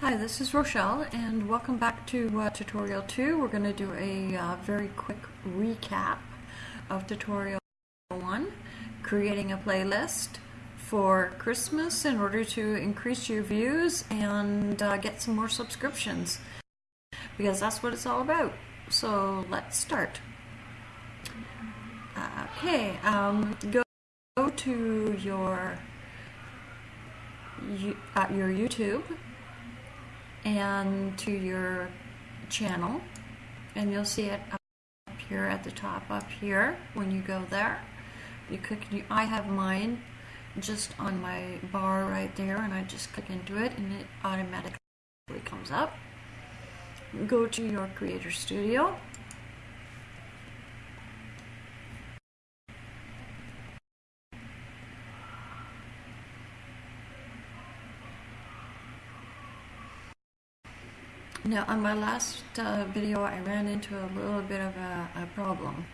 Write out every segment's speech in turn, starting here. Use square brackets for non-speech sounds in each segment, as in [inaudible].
Hi, this is Rochelle, and welcome back to uh, tutorial 2. We're going to do a uh, very quick recap of tutorial 1, creating a playlist for Christmas in order to increase your views and uh, get some more subscriptions, because that's what it's all about. So let's start. Okay, um, go, go to your, uh, your YouTube and to your channel and you'll see it up here at the top up here when you go there. You click I have mine just on my bar right there and I just click into it and it automatically comes up. Go to your creator studio Now, on my last uh, video, I ran into a little bit of a, a problem.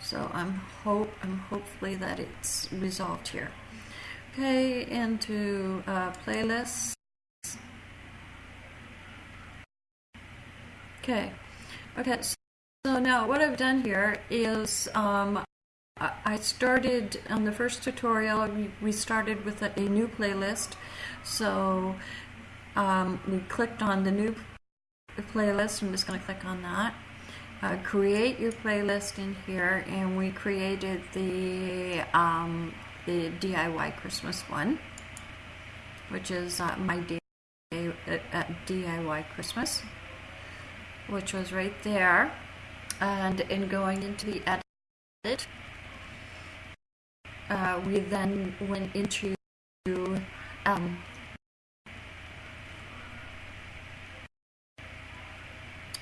So I'm hope I'm hopefully that it's resolved here. Okay, into uh, playlists. Okay, okay. So now what I've done here is um, I started on the first tutorial. We started with a, a new playlist. So um, we clicked on the new playlist. I'm just going to click on that. Uh, create your playlist in here, and we created the um, the DIY Christmas one, which is uh, my uh, DIY Christmas, which was right there. And in going into the edit, uh, we then went into um,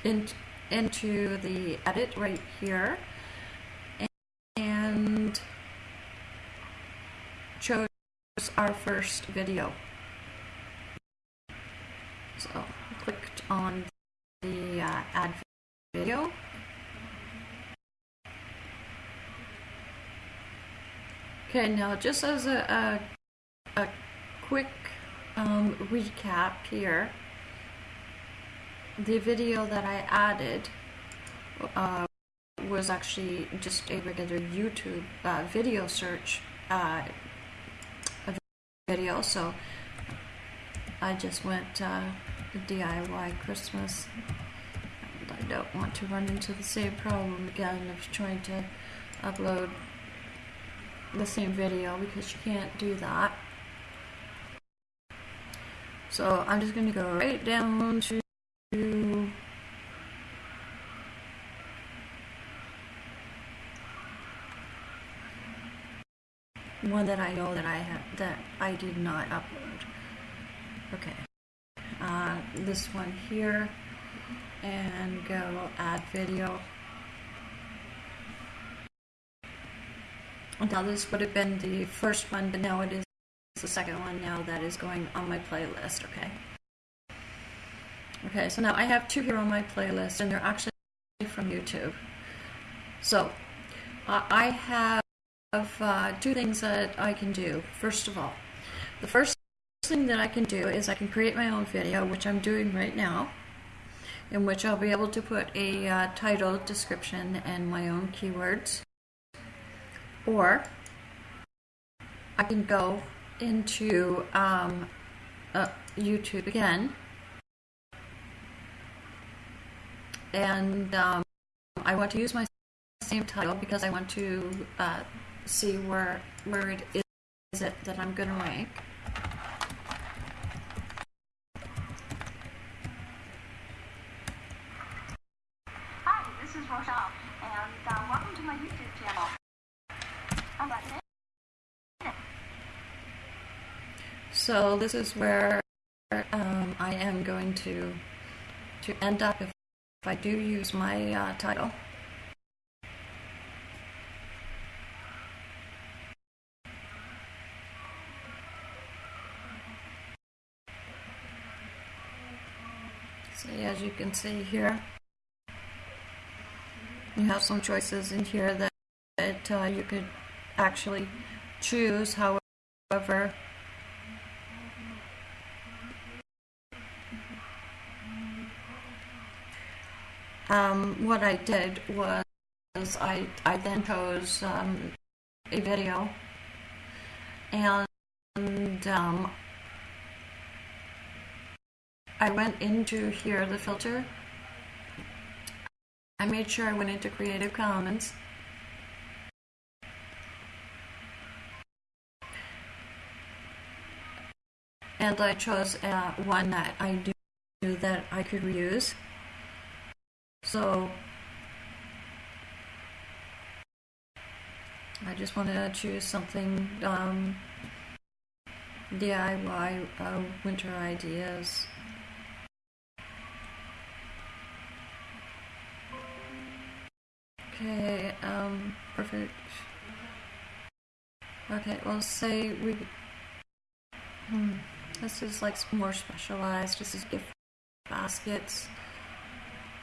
in, into the edit right here and chose our first video. So clicked on the uh, add video. Okay, now just as a, a, a quick um, recap here, the video that I added uh, was actually just a regular YouTube uh, video search uh, video, so I just went uh, DIY Christmas. And I don't want to run into the same problem again of trying to upload the same video because you can't do that. So I'm just going to go right down to one that I know that I have that I did not upload. Okay, uh, this one here, and go add video. Now this would have been the first one, but now it is the second one now that is going on my playlist. Okay. Okay, so now I have two here on my playlist, and they're actually from YouTube. So uh, I have uh, two things that I can do. First of all, the first thing that I can do is I can create my own video, which I'm doing right now, in which I'll be able to put a uh, title, description, and my own keywords. Or I can go into um, uh, YouTube again and um, I want to use my same title because I want to uh, see where where it is it that I'm going to rank. Hi, this is Rochelle, and uh, welcome to my YouTube channel. So this is where um, I am going to to end up if if I do use my uh, title. See, as you can see here, you have some choices in here that, that uh, you could actually choose. However, um, what I did was I, I then chose um, a video and um, I went into here, the filter. I made sure I went into Creative Commons. And I chose uh, one that I knew that I could reuse. So I just wanted to choose something um, DIY uh, winter ideas. Okay, um, perfect. Okay, well, say we. Hmm, this is like more specialized. This is gift baskets.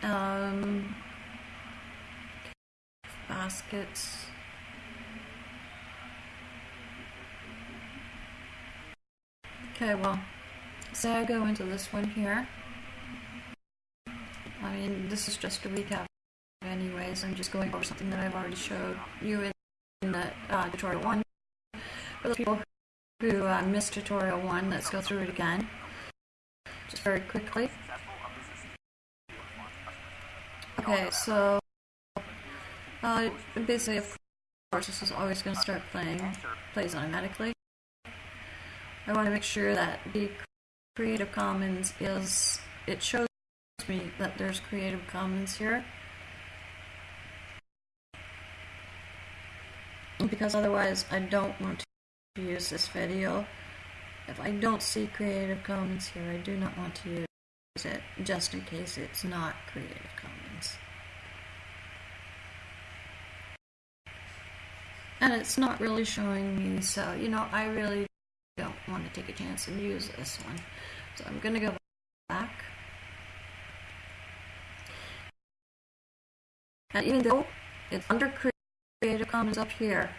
Um, baskets. Okay, well, say I go into this one here. I mean, this is just a recap anyways. I'm just going over something that I've already showed you in, in the uh, tutorial one. For those people who uh, missed tutorial one, let's go through it again. Just very quickly. Okay, so uh, basically, of course, this is always going to start playing, plays automatically. I want to make sure that the Creative Commons is, it shows me that there's Creative Commons here. Because otherwise I don't want to use this video. If I don't see Creative Commons here, I do not want to use it, just in case it's not Creative Commons. And it's not really showing me, so, you know, I really don't want to take a chance and use this one. So I'm going to go back. And even though it's under Creative Commons up here,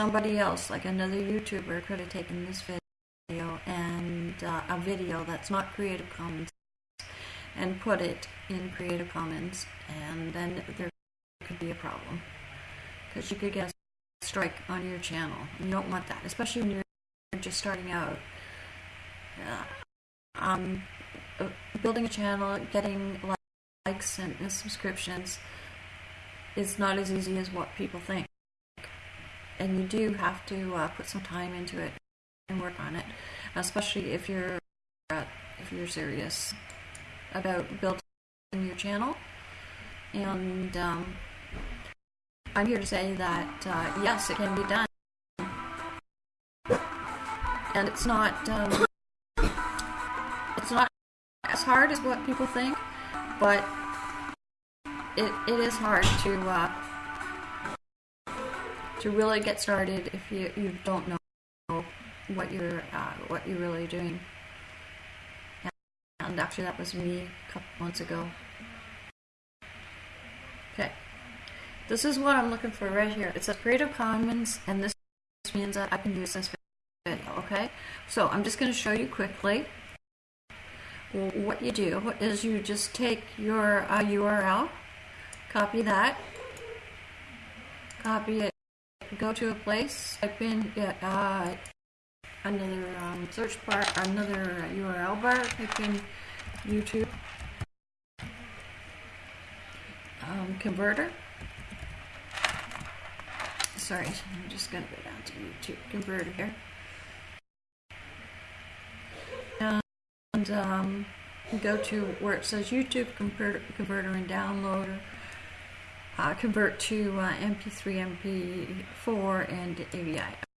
somebody else, like another YouTuber, could have taken this video and uh, a video that's not Creative Commons and put it in Creative Commons, and then there could be a problem. Because you could get a strike on your channel. You don't want that, especially when you're just starting out. Um, uh, building a channel, getting likes and subscriptions is not as easy as what people think. And you do have to uh, put some time into it and work on it, especially if you're uh, if you're serious about building your channel. And um, I'm here to say that uh, yes, it can be done, and it's not um, it's not as hard as what people think, but it it is hard to uh, to really get started if you you don't know what you're uh, what you're really doing. And actually, that was me a couple months ago. Okay. This is what I'm looking for right here. It says Creative Commons, and this means that I can use this video, okay? So I'm just going to show you quickly what you do is you just take your uh, URL, copy that, copy it, go to a place, type in uh, another um, search bar, another URL bar, type in YouTube um, converter. Sorry, I'm just going to go down to YouTube converter here. And um, go to where it says YouTube converter, converter and downloader. Uh, convert to uh, MP3, MP4, and AVI.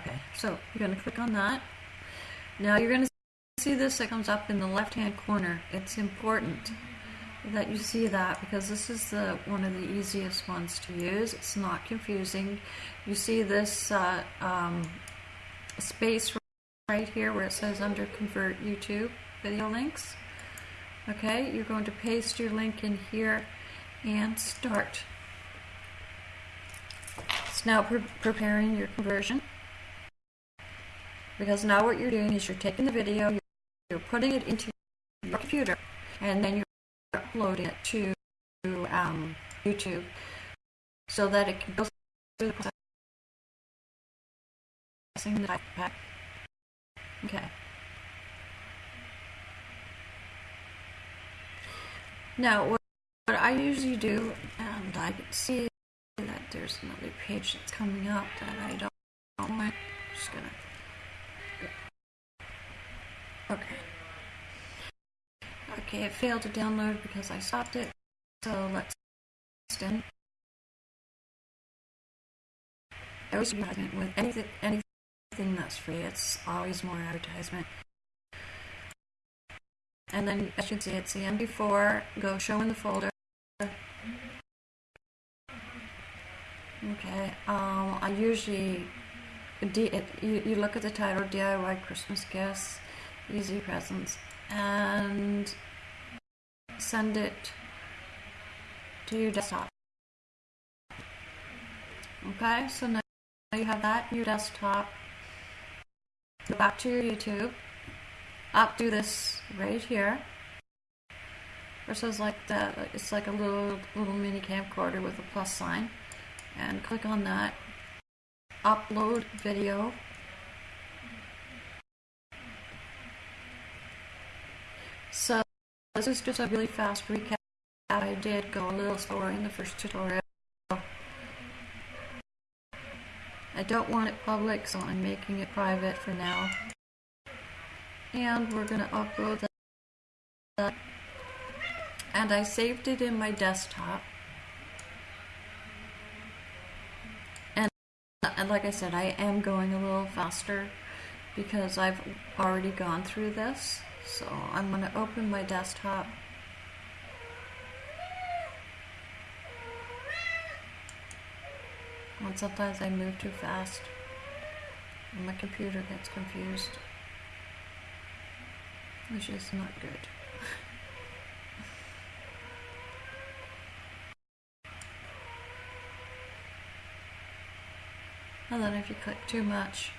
Okay, so you're going to click on that. Now you're going to see this that comes up in the left hand corner. It's important that you see that because this is the one of the easiest ones to use. It's not confusing. You see this uh, um, space right here where it says under convert YouTube video links. Okay, you're going to paste your link in here and start. It's now pre preparing your conversion because now what you're doing is you're taking the video, you're, putting it into your computer, and then you're uploading it to um, YouTube so that it can go through the had. Okay. Now, what, what I usually do, and I can see that there's another page that's coming up that I don't, don't want. Just gonna. Okay. Okay, it failed to download because I stopped it. So let's extend. I always advertisement with anything, anything that's free. It's always more advertisement. And then, as you can see, it's the MP4. Go show in the folder. Okay. Um, I usually it, you, you look at the title DIY Christmas gifts, easy presents, and send it to your desktop. Okay, so now you have that in your desktop. Go back to your YouTube. Up do this right here. Says like that. It's like a little little mini camcorder with a plus sign, and click on that. Upload video. So this is just a really fast recap. I did go a little slower in the first tutorial. I don't want it public, so I'm making it private for now. And we're going to upload that. And I saved it in my desktop. And, and like I said, I am going a little faster because I've already gone through this. So I'm going to open my desktop. And sometimes I move too fast and my computer gets confused, which is not good. [laughs] and then if you click too much,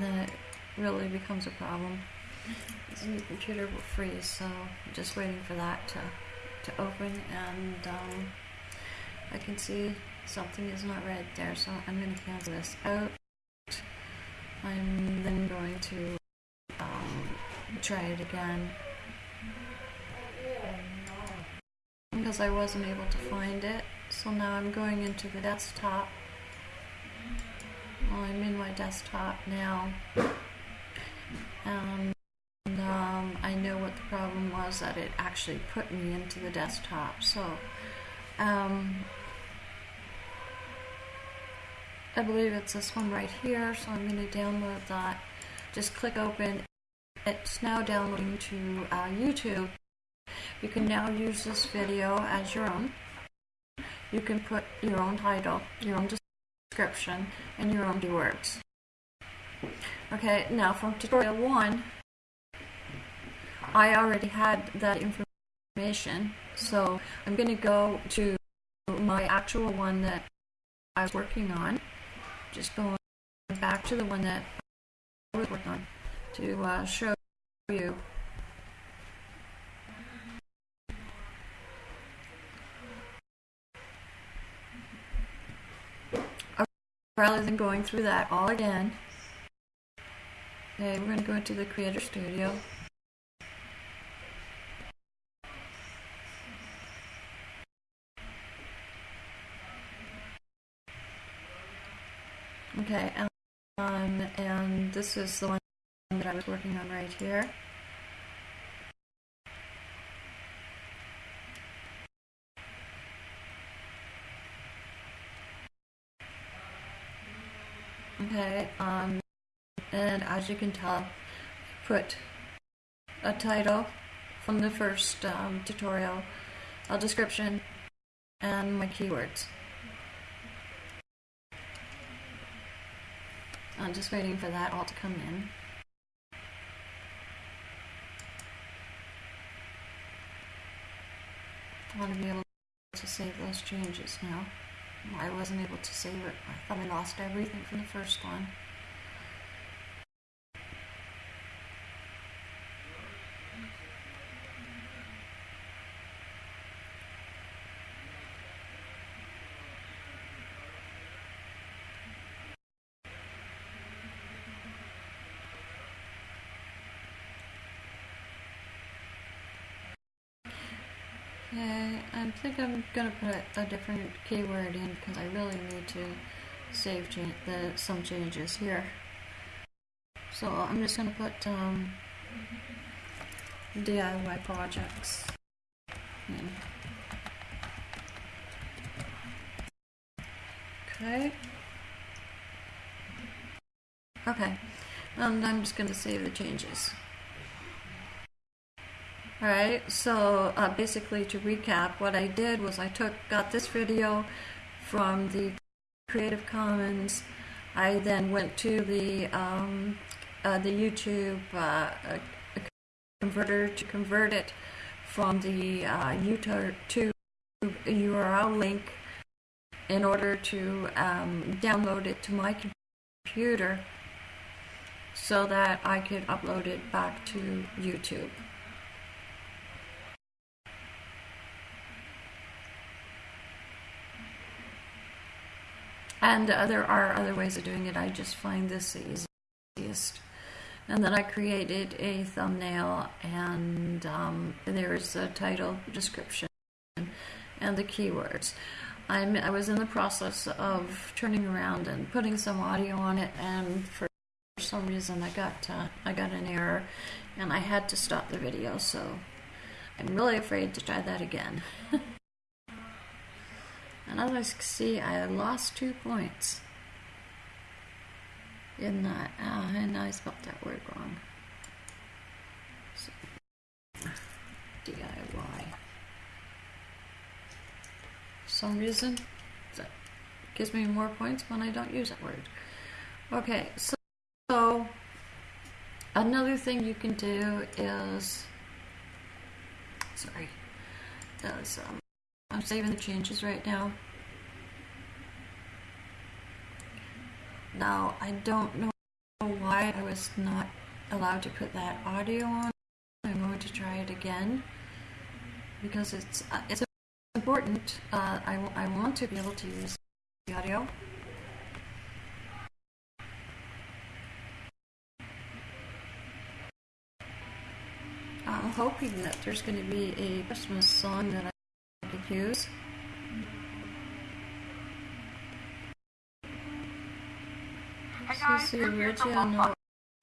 then it really becomes a problem. New computer will freeze, so I'm just waiting for that to, to open and um, I can see something is not red there, so I'm going to cancel this out. I'm then going to um, try it again because I wasn't able to find it. So now I'm going into the desktop. Well, I'm in my desktop now. Um, um, I know what the problem was that it actually put me into the desktop. So um, I believe it's this one right here. So I'm going to download that. Just click open. It's now downloading to uh, YouTube. You can now use this video as your own. You can put your own title, your own description, and your own keywords. Okay, now from tutorial one, I already had that information, so I'm going to go to my actual one that I was working on. Just going back to the one that I was working on to uh, show you. Rather than going through that all again, okay, we're going to go into the Creator Studio. Okay, um, and this is the one that I was working on right here. Okay, um, and as you can tell, put a title from the first um, tutorial, a description, and my keywords. I'm just waiting for that all to come in. I want to be able to save those changes now. I wasn't able to save it. I thought I lost everything from the first one. Okay, I think I'm gonna put a different keyword in because I really need to save the some changes here. So I'm just gonna put um, DIY projects in. Okay. Okay, and I'm just gonna save the changes. Alright, so uh, basically to recap, what I did was I took got this video from the Creative Commons. I then went to the um, uh, the YouTube uh, uh, converter to convert it from the uh, YouTube URL link in order to um, download it to my computer so that I could upload it back to YouTube. And uh, there are other ways of doing it. I just find this the easiest. And then I created a thumbnail, and um, there's a title, description, and the keywords. I'm, I was in the process of turning around and putting some audio on it, and for some reason I got uh, I got an error, and I had to stop the video. So I'm really afraid to try that again. [laughs] And as I see, I lost two points in that. Ah, and I spelled that word wrong. So, DIY. For some reason, that gives me more points when I don't use that word. Okay, so, so another thing you can do is, sorry, is um, I'm saving the changes right now. Now, I don't know why I was not allowed to put that audio on. I'm going to try it again because it's uh, it's important. Uh, I, I want to be able to use the audio. I'm hoping that there's going to be a Christmas song that I could use. This is the original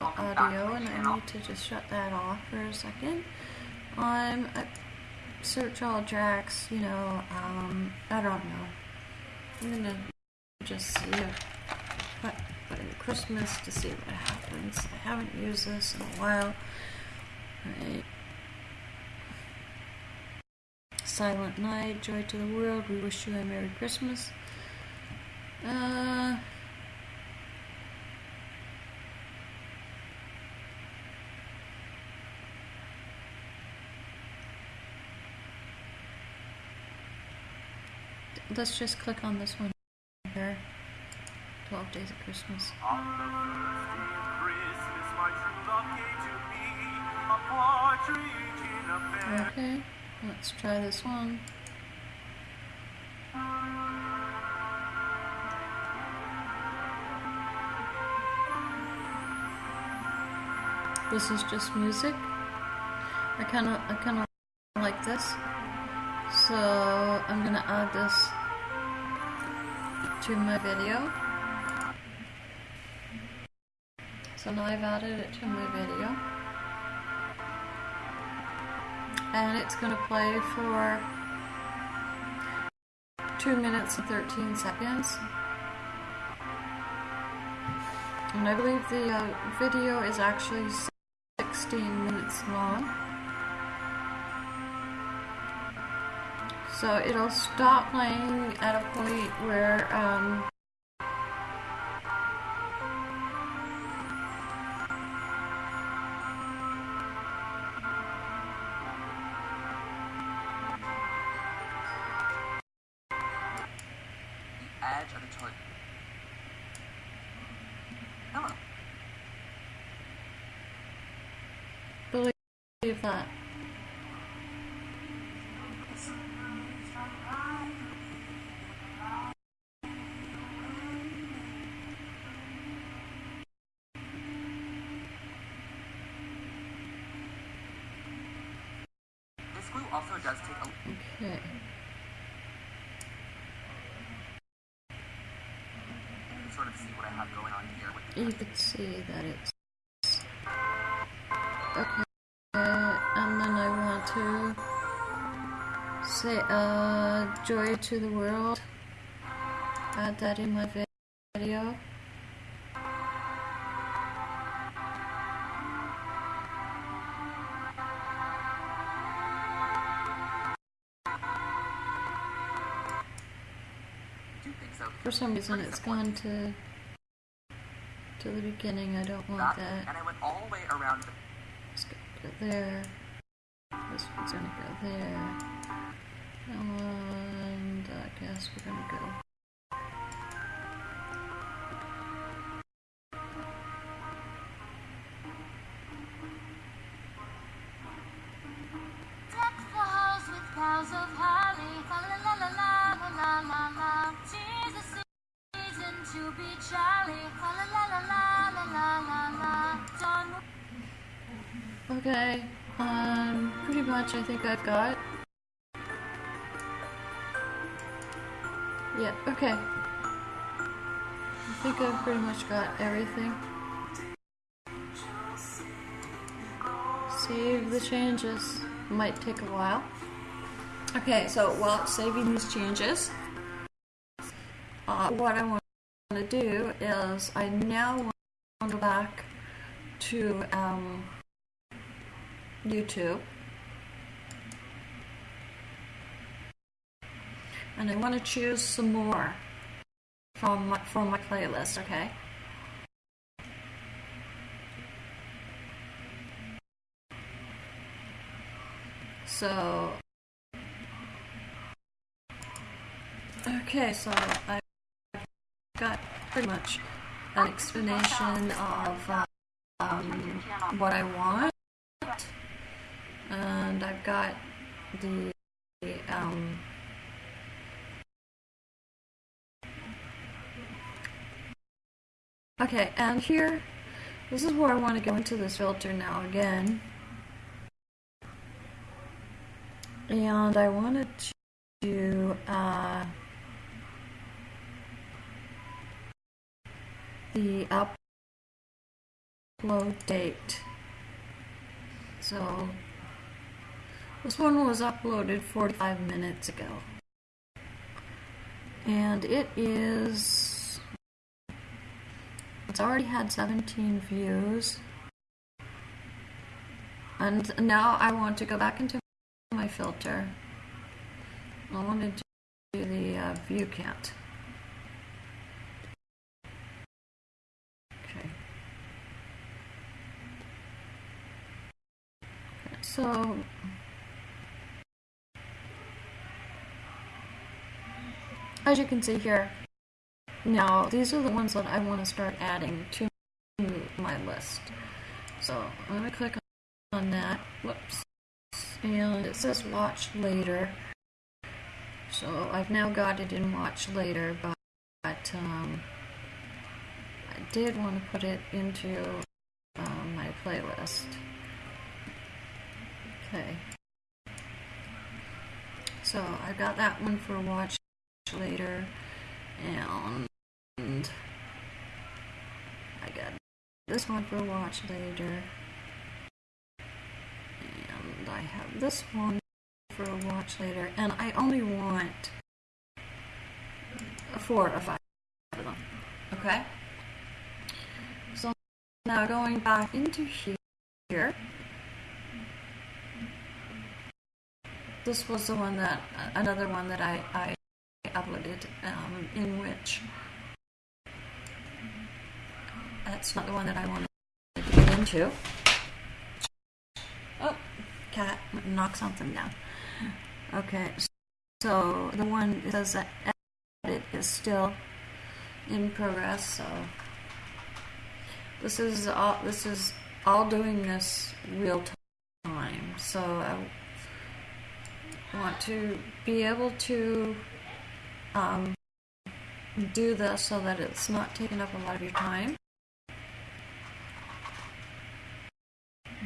audio, and I need to just shut that off for a second. I'm at search all tracks, you know, um, I don't know. I'm gonna just see if put, put in Christmas to see what happens. I haven't used this in a while. Right. Silent Night, Joy to the World, We Wish You a Merry Christmas. Uh, let's just click on this one here. 12 Days of Christmas. Okay, let's try this one. This is just music. I kind of, I kind of like this. So I'm gonna add this to my video. So now I've added it to my video. And it's going to play for 2 minutes and 13 seconds. And I believe the uh, video is actually 16 minutes long. So it'll stop playing at a point where um, Okay. you can see that it's okay, and then I want to say uh, joy to the world. Add that in my vi- video. For some reason, it's gone to to the beginning. I don't want that. And. I went all the way around Let's go go there. This one's gonna go there. And I guess we're gonna go. Okay, um, pretty much I think I've got. Yeah, okay. I think I've pretty much got everything. Save the changes. Might take a while. Okay, so while saving these changes, uh, what I want to do is I now want to go back to um, YouTube. And I want to choose some more from my, from my playlist, okay? So, okay, so I got pretty much an explanation of um, what I want and I've got the um, okay and here this is where I want to go into this filter now again. And I wanted to do uh, the upload date. So this one was uploaded 45 minutes ago. And it is. It's already had 17 views. And now I want to go back into my filter. I want to do the uh, view count. Okay. So as you can see here, now these are the ones that I want to start adding to my list. So I'm going to click on that. Whoops. And it says watch later. So I've now got it in watch later, but, um, I did want to put it into um, my playlist. Okay. So I got that one for watch later, and I got this one for watch later, and I have this one for a watch later, and I only want four or five of them. Okay. So now going back into here. This was the one that another one that I, I uploaded um, in which that's not the one that I wanted to get into. Oh, cat knock something down. Okay, so the one that says that edit is still in progress. So this is all this is all doing this real time. So I want to be able to um, do this so that it's not taking up a lot of your time.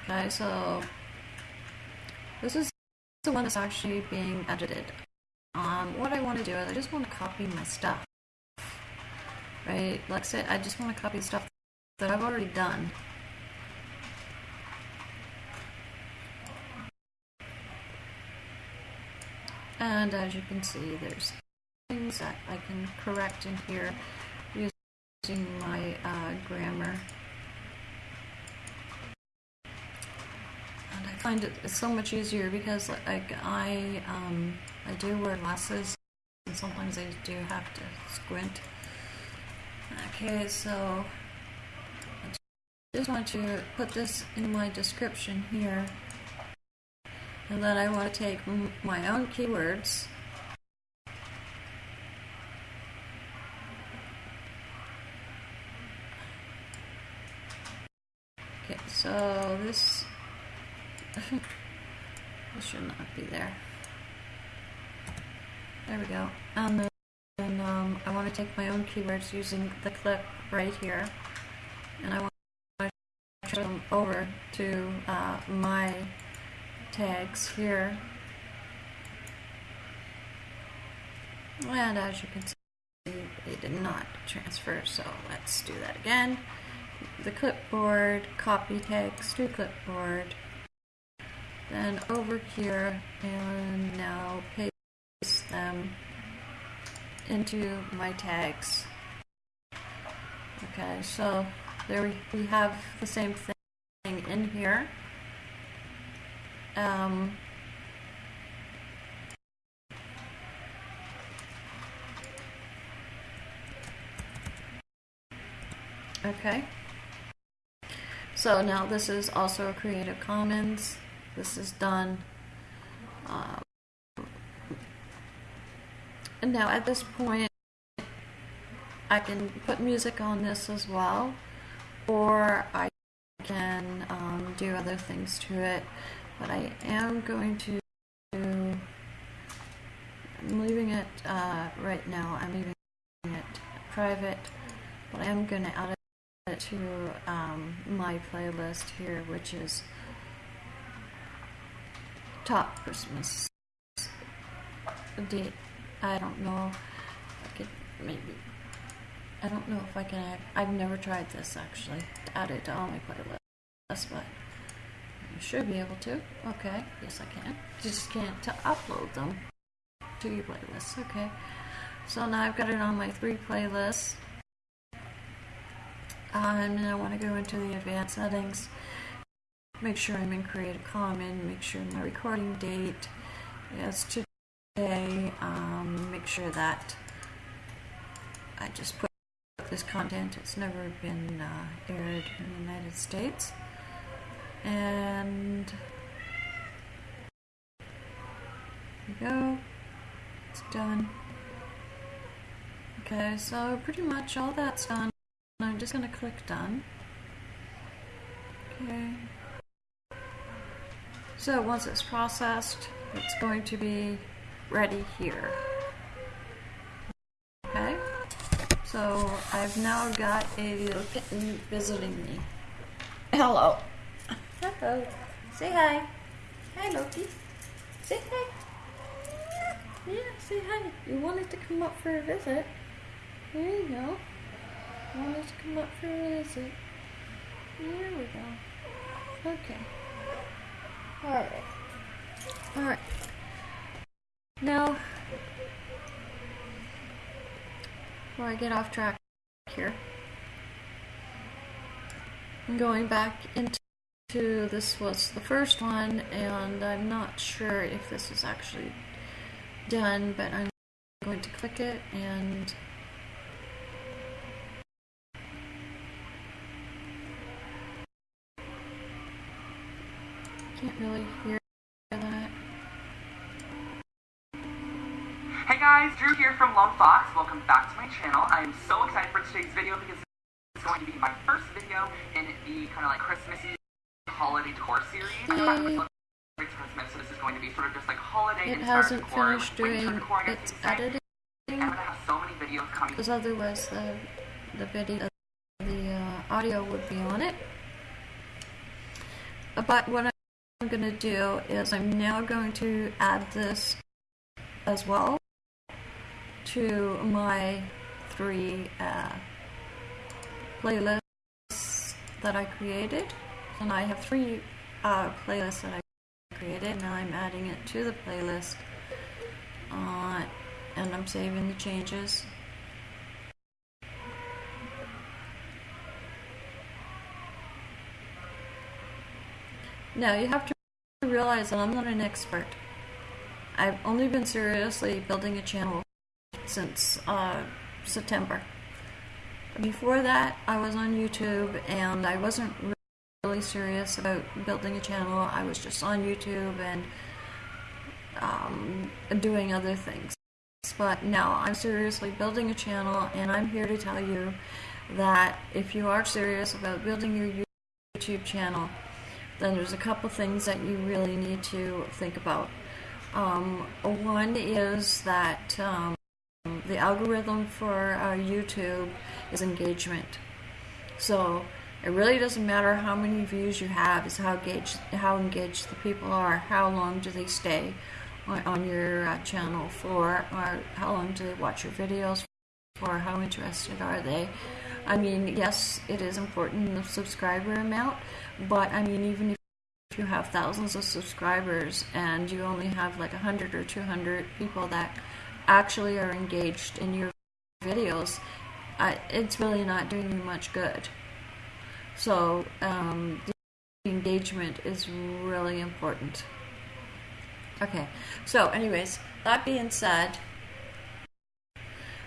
Okay, so this is the one that's actually being edited. Um, what I want to do is I just want to copy my stuff. Right? Like I said, I just want to copy stuff that I've already done. And as you can see, there's things that I can correct in here using my uh, grammar. And I find it so much easier because like I um, I do wear glasses and sometimes I do have to squint. Okay, so I just want to put this in my description here. And then I want to take my own keywords. Okay, so this [laughs] this should not be there. There we go. And then um, I want to take my own keywords using the clip right here, and I want to transfer them over to uh, my tags here. And as you can see, they did not transfer, so let's do that again. The clipboard, copy tags to clipboard, then over here, and now paste them into my tags. Okay, so there we, we have the same thing in here. Um, okay. So now this is also a Creative Commons. This is done. Um, and now at this point, I can put music on this as well, or I can um, do other things to it. But I am going to. I'm leaving it uh, right now. I'm leaving it private, but I am going to add to um, my playlist here, which is top Christmas date. I don't know. I could maybe. I don't know if I can. Add, I've never tried this actually. Add it to all my playlists, but you should be able to. Okay, yes I can. Just can't to upload them to your playlist. Okay. So now I've got it on my three playlists. Um, and I want to go into the advanced settings. Make sure I'm in Creative Commons. Make sure my recording date is today. Um, make sure that I just put this content. It's never been uh, aired in the United States. And there we go. It's done. Okay, so pretty much all that's done. I'm just going to click done. Okay. So once it's processed, it's going to be ready here. Okay. So I've now got a little kitten visiting me. Hello. Hello. Say hi. Hi, Loki. Say hi. Yeah, say hi. You wanted to come up for a visit. There you go. Wanted to come up for a visit. There we go. Okay. Alright. Alright. Now, before I get off track here, I'm going back into this was the first one, and I'm not sure if this is actually done, but I'm going to click it and can't really hear that. Hey guys, Drew here from Lone Fox. Welcome back to my channel. I am so excited for today's video because it's going to be my first video in the kind of like Christmassy holiday decor series. I Yay. Christmas, so this is going to be sort of just like holiday It hasn't decor, finished like doing decor, I guess its you could say. editing And I'm gonna have so many videos coming. because otherwise the the video the uh, audio would be on it. But what I'm going to do is I'm now going to add this as well to my three uh, playlists that I created. And I have three uh, playlists that I created. Now I'm adding it to the playlist. Uh, and I'm saving the changes. Now you have to realize that I'm not an expert. I've only been seriously building a channel since uh, September. Before that, I was on YouTube and I wasn't really serious about building a channel. I was just on YouTube and um, doing other things. But now I'm seriously building a channel and I'm here to tell you that if you are serious about building your YouTube channel, then there's a couple things that you really need to think about. Um, one is that um, the algorithm for uh, YouTube is engagement. So it really doesn't matter how many views you have, it's how engaged, how engaged the people are, how long do they stay on, your uh, channel for, or how long do they watch your videos for, or how interested are they. I mean, yes, it is important the subscriber amount, but I mean, even if you have thousands of subscribers and you only have like 100 or 200 people that actually are engaged in your videos, uh, it's really not doing you much good. So, um, engagement is really important. Okay, so, anyways, that being said,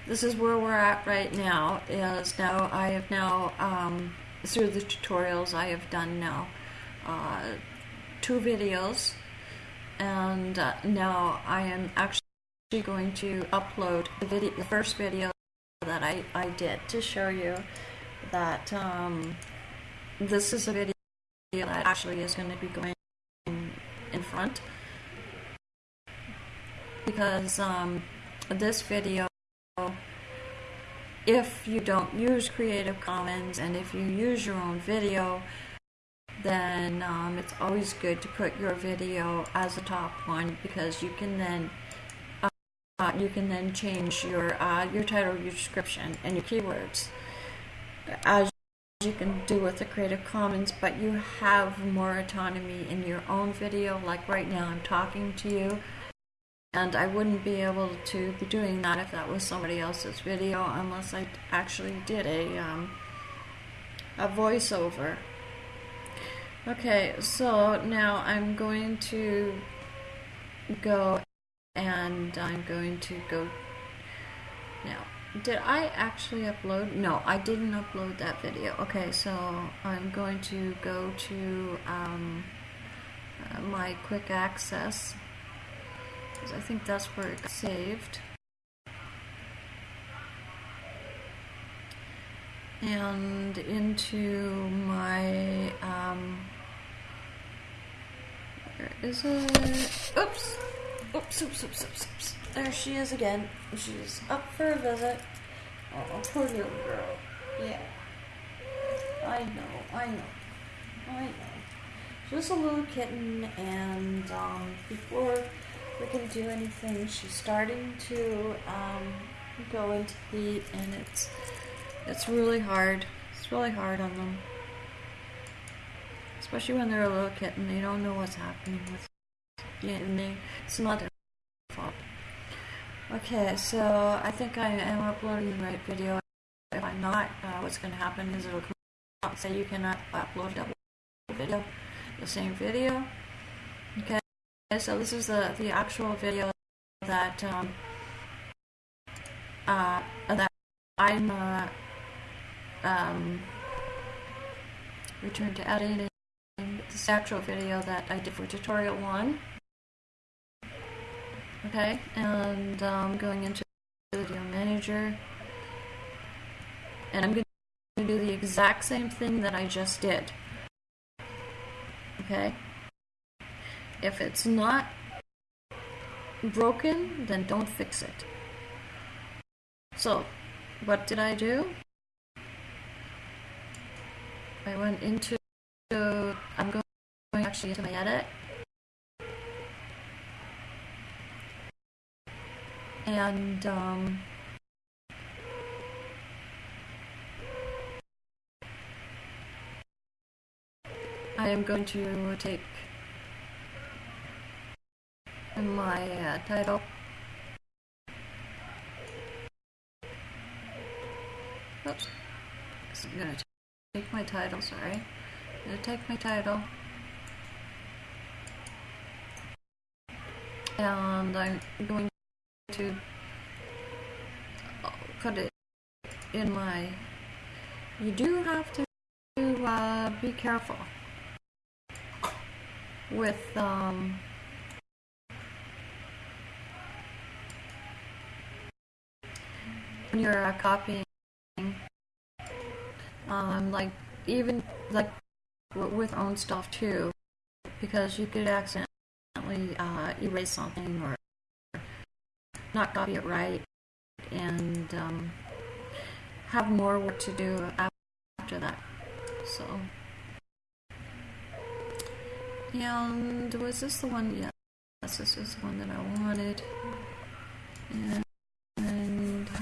this is where we're at right now. Is now I have now um, through the tutorials I have done now. Uh, two videos and uh, now I am actually going to upload the video the first video that I, I did to show you that um, this is a video that actually is going to be going in, in front because um, this video if you don't use Creative Commons and if you use your own video then um, it's always good to put your video as a top one because you can then uh, you can then change your uh, your title, your description, and your keywords as you can do with the Creative Commons, but you have more autonomy in your own video. Like right now, I'm talking to you, and I wouldn't be able to be doing that if that was somebody else's video, unless I actually did a um, a voiceover. Okay, so now I'm going to go and I'm going to go now. Did I actually upload? No, I didn't upload that video. Okay, so I'm going to go to um, uh, my quick access I think that's where it got saved. And into my um, where is it? Oops. Oops, oops, oops, oops, oops. There she is again. She's up for a visit. Oh, poor little girl. Yeah. I know, I know. I know. Just a little kitten, and um, before we can do anything, she's starting to um, go into heat, and it's it's really hard. It's really hard on them. Especially when they're a little kitten, they don't know what's happening with yeah, and they, it's not their fault. Okay, so I think I am uploading the right video. If I'm not, uh, what's going to happen is it'll come and say you cannot upload double video, the same video. So this is the, the actual video that um, uh, that I'm uh, um, return to editing this actual video that I did for tutorial one. Okay, and um, going into the video manager, and I'm going to do the exact same thing that I just did. Okay, if it's not broken, then don't fix it. So, what did I do? I went into, I'm going actually into my edit. And, um, I am going to take my uh, title. Oops. So I'm gonna take my title, sorry. I'm gonna take my title. And I'm going to put it in my. You do have to uh, be careful with um, you're copying. Um, like even like with own stuff too, because you could accidentally uh, erase something or not copy it right, and um, have more work to do after that. So, and was this the one? Yes, this is the one that I wanted. And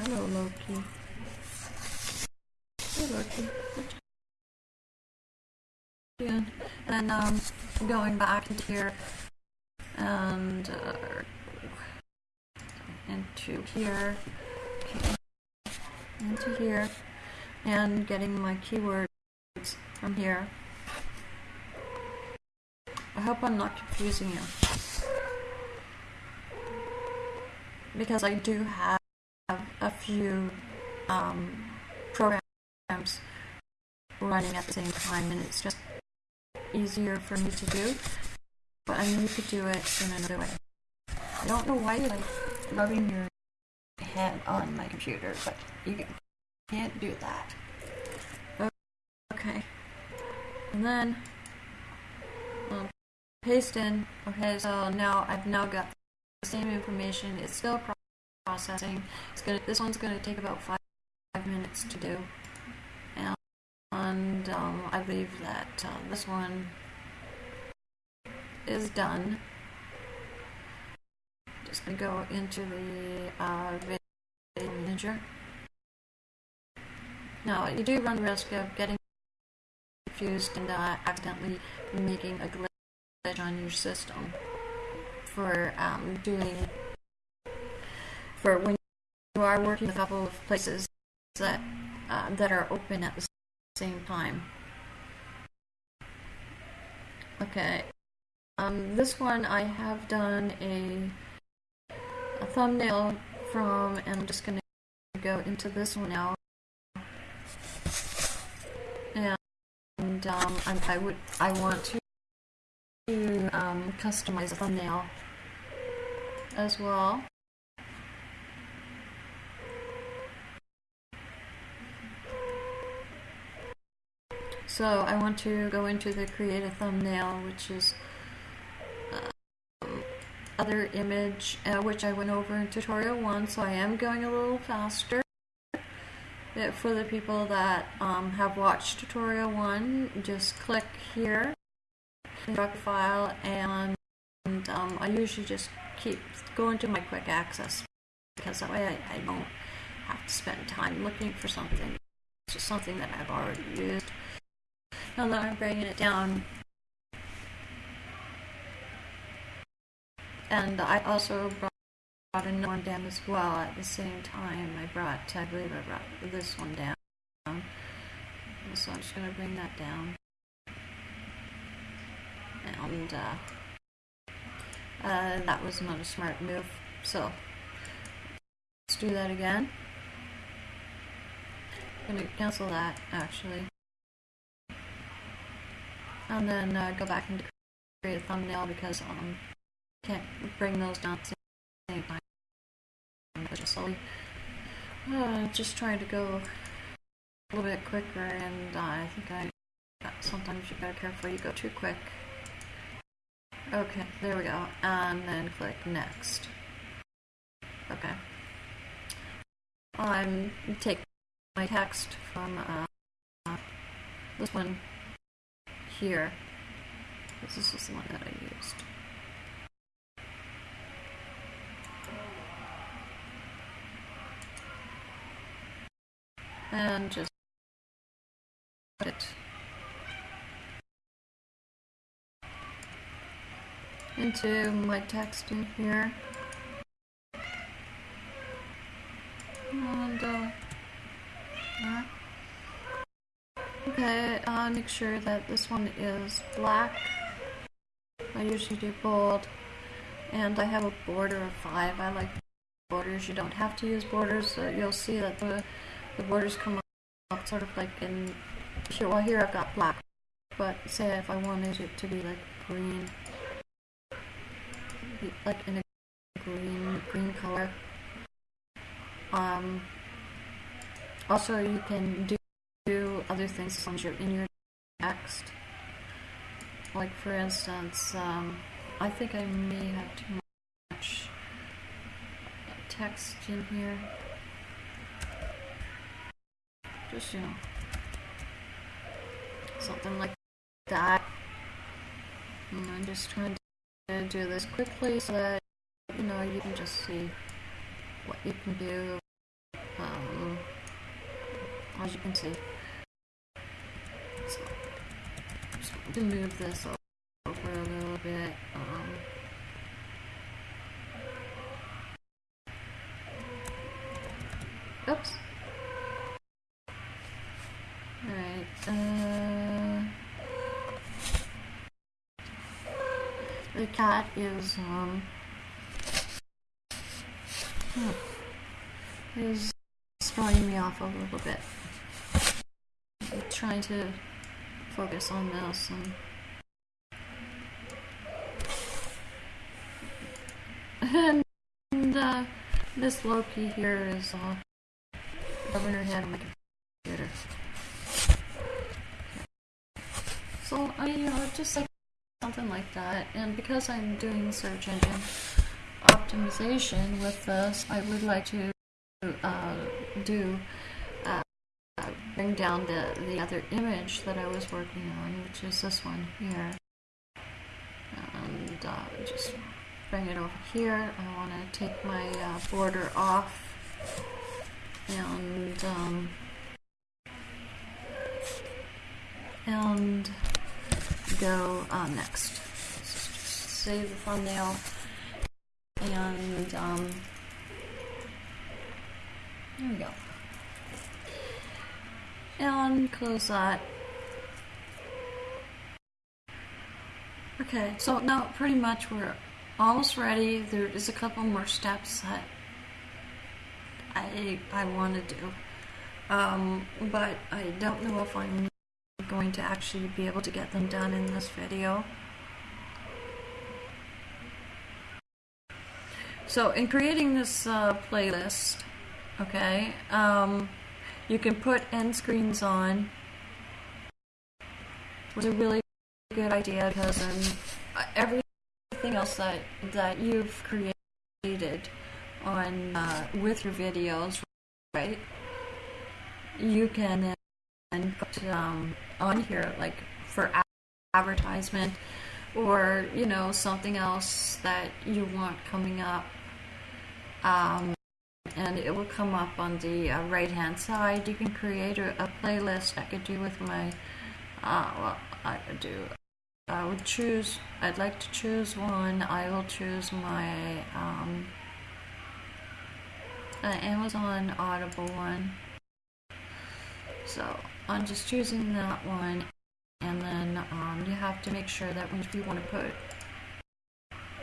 hello, Loki. Hey, Loki. Yeah, and um, going back into here and uh, into here, okay, into here, and getting my keywords from here. I hope I'm not confusing you. Because I do have a few um, programs running at the same time, and it's just easier for me to do. But I know you could do it in another way. I don't know why you like rubbing your head on my computer, but you can't do that. Okay. And then um, paste in. Okay, so now I've now got the same information. It's still processing. It's gonna. This one's gonna take about five, five minutes to do, and, um, I believe that uh, this one is done. Just gonna go into the uh, video manager. Now you do run the risk of getting confused and uh, accidentally making a glitch on your system for um, doing for when you are working a couple of places that uh, that are open at the same time. Okay, um, this one I have done a a thumbnail from, and I'm just gonna go into this one now. And um, I, I would I want to to um, customize a thumbnail as well. So I want to go into the create a thumbnail, which is uh, other image, uh, which I went over in tutorial one. So I am going a little faster. Uh, For the people that um, have watched tutorial one, just click here, a file, and um, I usually just keep going to my quick access because that way I, I don't have to spend time looking for something. It's just something that I've already used. Now that I'm bringing it down, and I also brought brought another one down as well at the same time. I brought, I believe I brought this one down. So I'm just going to bring that down. And uh, uh, that was not a smart move. So let's do that again. I'm going to cancel that actually. And then uh, go back and create a thumbnail because um, can't bring those down at same time. Just slowly, uh, just trying to go a little bit quicker, and uh, I think I sometimes you gotta careful you go too quick. Okay, there we go, and then click next. Okay, I'm take my text from uh, this one here. Because this is the one that I used. And just put it into my text in here. And uh, yeah. Okay, uh, make sure that this one is black. I usually do bold. And I have a border of 5. I like borders. You don't have to use borders. Uh, you'll see that the, the borders come up sort of like in... Here, well, here I've got black. But say if I wanted it to be like green. Like in a green, green color. Um, also, you can do other things as you're in your text. Like, for instance, um, I think I may have too much text in here. Just, you know, something like that. And I'm just trying to do this quickly so that, you know, you can just see what you can do. Um, as you can see. So, I'm just going to move this over a little bit. Um, oops. Alright, uh, the cat is, um, hmm, is throwing me off a little bit. I'm trying to focus on this and uh, this Loki here is uh, her head on my computer. So I, you know, just like something like that. And because I'm doing search engine optimization with this, I would like to uh, do bring down the the other image that I was working on, which is this one here, and uh, just bring it over here. I want to take my uh, border off and um, and go uh, next. Save the thumbnail and um, there we go. And close that. Okay, so now pretty much we're almost ready. There is a couple more steps that I I want to do, um, but I don't know if I'm going to actually be able to get them done in this video. So in creating this uh, playlist, okay, um, you can put end screens on. Was a really good idea because um, everything else that that you've created on uh, with your videos, right? You can put um, on here like for advertisement or you know something else that you want coming up um, and it will come up on the uh, right hand side. You can create a, a, playlist I could do with my uh, well I could do I would choose I'd like to choose one. I will choose my um, uh, Amazon Audible one. So I'm just choosing that one. And then um, you have to make sure that if you want to put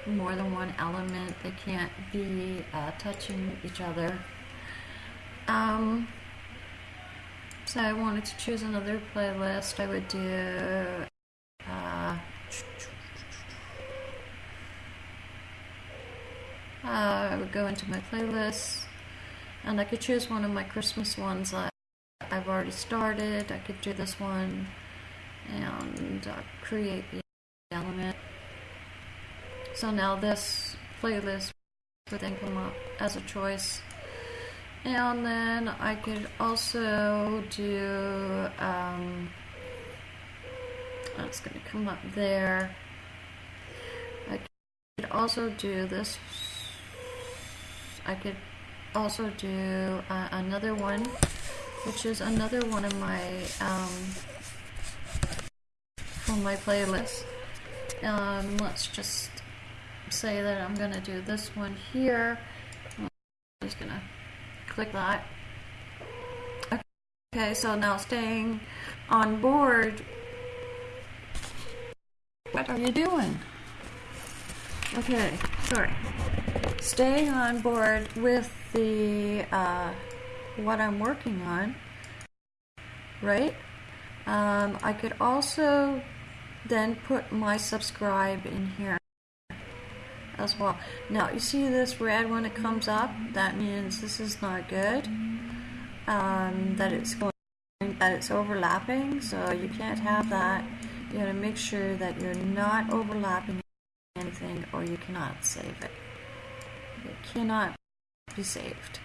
more than one element. They can't be uh, touching each other. Um, so I wanted to choose another playlist. I would do uh, uh, I would go into my playlist and I could choose one of my Christmas ones that I've already started. I could do this one and uh, create the element. So now this playlist would then come up as a choice. And then I could also do, um, that's going to come up there. I could also do this. I could also do uh, another one which is another one of my um, from my playlist. Um, let's just say that I'm gonna do this one here. I'm just gonna click that. Okay, so now staying on board. What are you doing? Okay, sorry. Staying on board with the uh, what I'm working on, right? Um, I could also then put my subscribe in here as well. Now you see this red when it comes up, that means this is not good. Um, that it's going, that it's overlapping, so you can't have that. You gotta make sure that you're not overlapping anything or you cannot save it. It cannot be saved.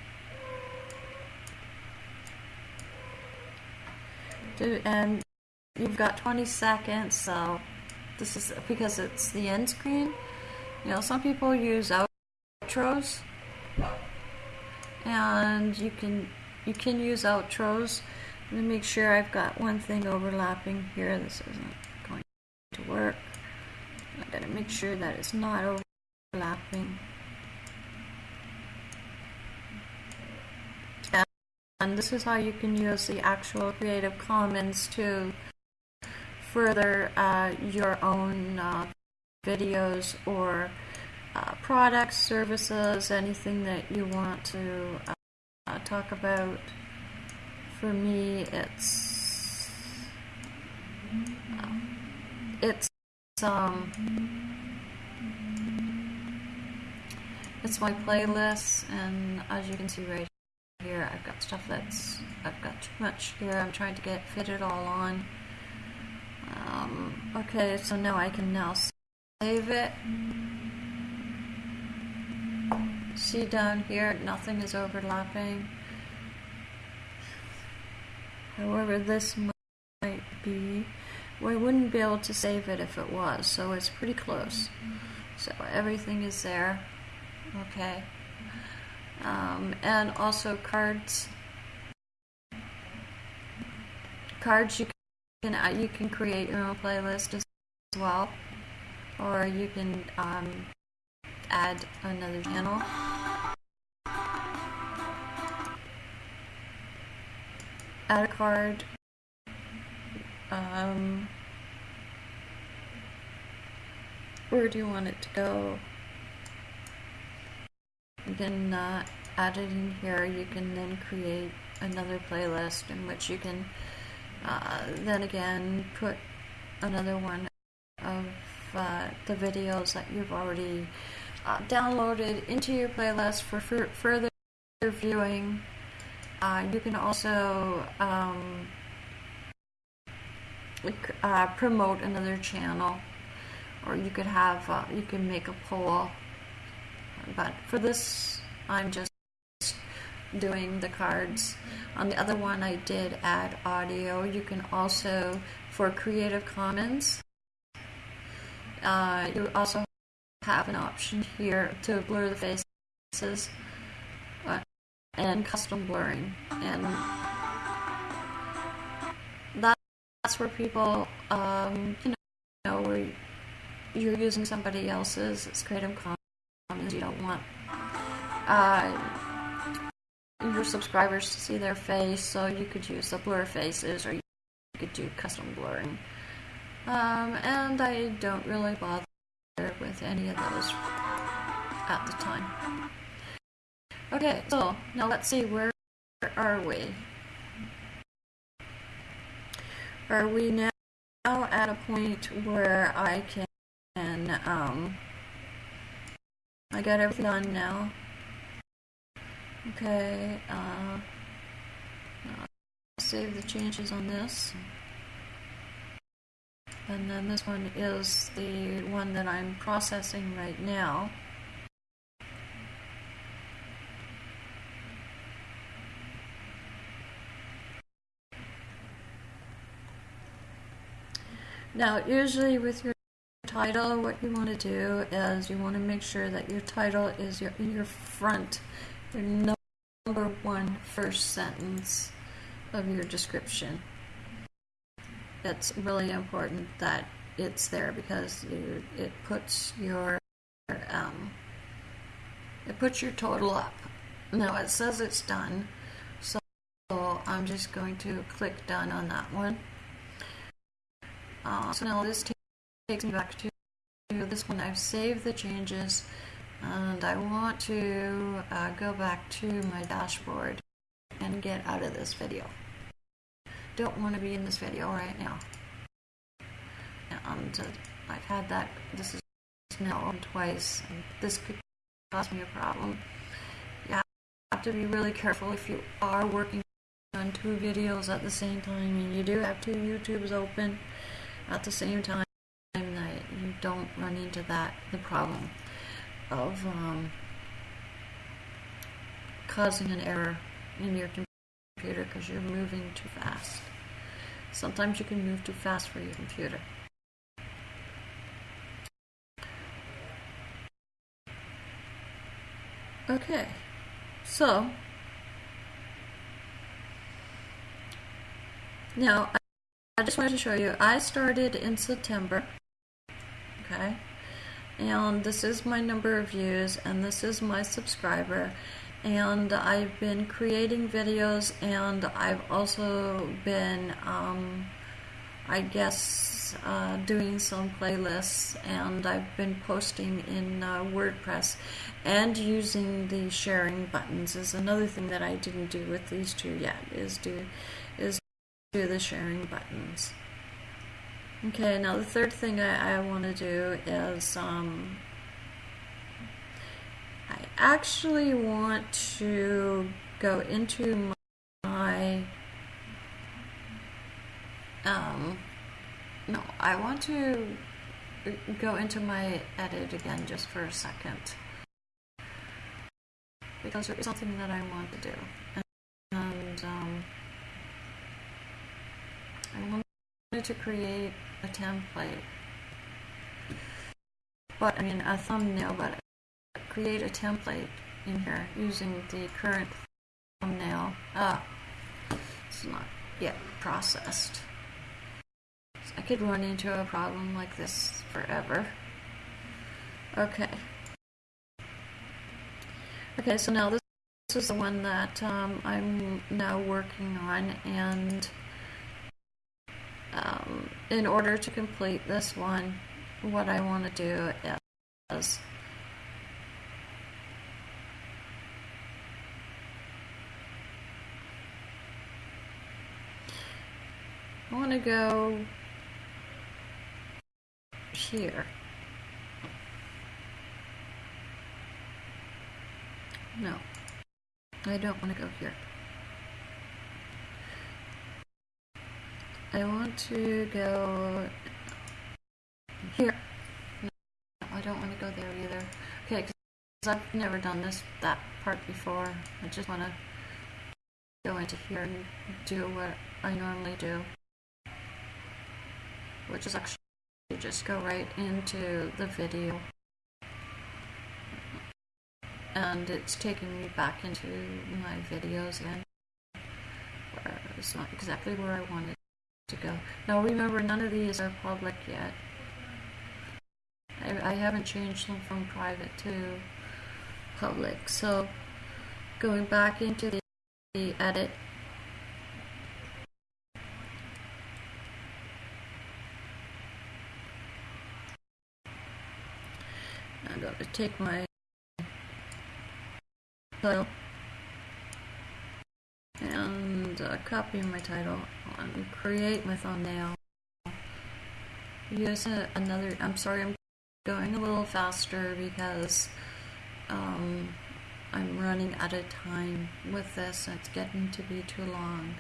And you've got 20 seconds, so this is because it's the end screen. You know, some people use outros, and you can you can use outros. Let me make sure I've got one thing overlapping here. This isn't going to work. I gotta make sure that it's not overlapping. And this is how you can use the actual Creative Commons to further uh, your own uh, videos or uh, products, services, anything that you want to uh, talk about. For me, it's uh, it's um it's my playlist, and as you can see right here, I've got stuff that's I've got too much here. I'm trying to get fit it all on. Um, okay, so now I can now save it. See down here, nothing is overlapping. However, this might be. we wouldn't be able to save it if it was, so it's pretty close. So everything is there. Okay. Um, and also cards. Cards you can you can create your own playlist as well, or you can um, add another channel. Add a card. Um, where do you want it to go? You can uh, add it in here. You can then create another playlist in which you can uh, then again put another one of uh, the videos that you've already uh, downloaded into your playlist for fur further viewing. Uh, you can also um, uh, promote another channel, or you could have uh, you can make a poll. But for this, I'm just doing the cards. On the other one, I did add audio. You can also, for Creative Commons, uh, you also have an option here to blur the faces uh, and custom blurring. And that's where people, um, you know, where you're using somebody else's Creative Commons, you don't want. Uh, your subscribers to see their face, so you could use the blur faces or you could do custom blurring. Um, and I don't really bother with any of those at the time. Okay, so now let's see, where are we? Are we now at a point where I can, um, I got everything done now? Okay, uh, save the changes on this. And then this one is the one that I'm processing right now. Now, usually with your title, what you want to do is you want to make sure that your title is your your front, your number one first sentence of your description. It's really important that it's there because you, it puts your um, it puts your total up. Now it says it's done, so I'm just going to click done on that one. Uh, so now this takes me back to this one. I've saved the changes and I want to uh, go back to my dashboard and get out of this video. Don't want to be in this video right now. Uh, I've had that, this is now twice, and this could cause me a problem. You have to be really careful if you are working on two videos at the same time and you do have two YouTubes open at the same time that you don't run into that, the problem of um, causing an error in your computer because you're moving too fast. Sometimes you can move too fast for your computer. Okay, so now I- I just wanted to show you. I started in September. Okay, and this is my number of views, and this is my subscriber. And I've been creating videos, and I've also been, um, I guess, uh, doing some playlists, and I've been posting in uh, WordPress, and using the sharing buttons is another thing that I didn't do with these two yet. Is do is do the sharing buttons. Okay, now the third thing I, I want to do is um, I actually want to go into my um, no, I want to go into my edit again just for a second. Because there is something that I want to do. And um, I wanted to create a template. But I mean a thumbnail but create a template in here using the current thumbnail. Ah it's not yet processed. So I could run into a problem like this forever. Okay. Okay so now this, this is the one that um, I'm now working on and um, in order to complete this one, what I want to do is I want to go here. No, I don't want to go here. I want to go here. No, I don't want to go there either. Okay, because I've never done this that part before. I just want to go into here and do what I normally do, which is actually just go right into the video. And it's taking me back into my videos. Where it's not exactly where I wanted to go. Now remember, none of these are public yet. I, I haven't changed them from private to public. So going back into the edit. Going to take my title and uh, copy my title and create my thumbnail. Use a, another, I'm sorry, I'm going a little faster because um, I'm running out of time with this it's getting to be too long.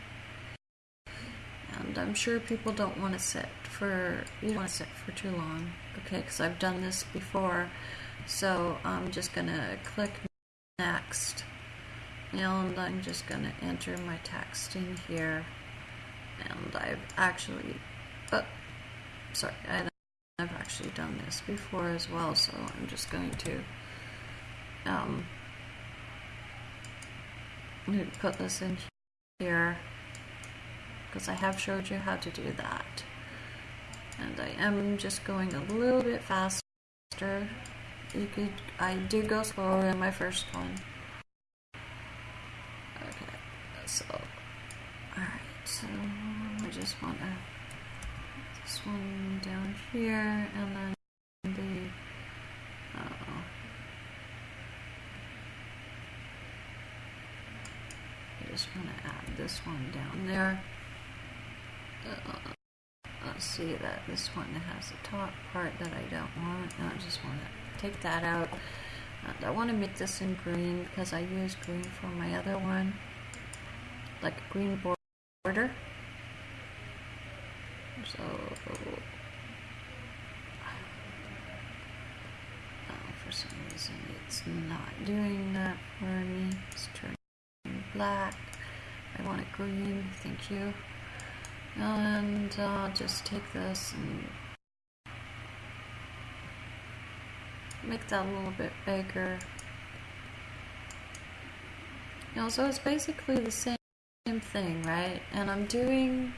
And I'm sure people don't want to sit for, you don't want to sit for too long, okay, because I've done this before. So I'm just going to click next and I'm just going to enter my text in here and I've actually uh, sorry I've actually done this before as well so I'm just going to um, put this in here because I have showed you how to do that. And I am just going a little bit faster. You could, I did go slower in my first one. Okay, so, alright, so I just want to, this one down here, and then the, uh I just want to add this one down there. Uh, let's see that this one has the top part that I don't want. I just want to take that out. And I want to make this in green because I use green for my other one, like a green border. So, oh, for some reason it's not doing that for me. It's turning black. I want it green, thank you. And I'll just take this and make that a little bit bigger. You know, so it's basically the same thing, right? And I'm doing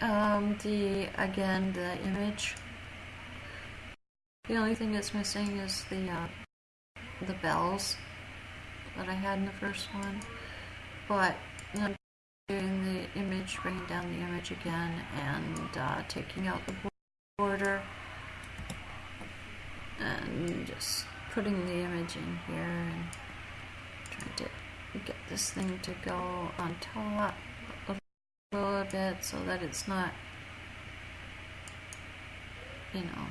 um, the, again, the image. The only thing that's missing is the, uh, the bells that I had in the first one. But I'm doing the image, bringing down the image again, and uh, taking out the border, and just putting the image in here, and trying to get this thing to go on top a little bit so that it's not, you know.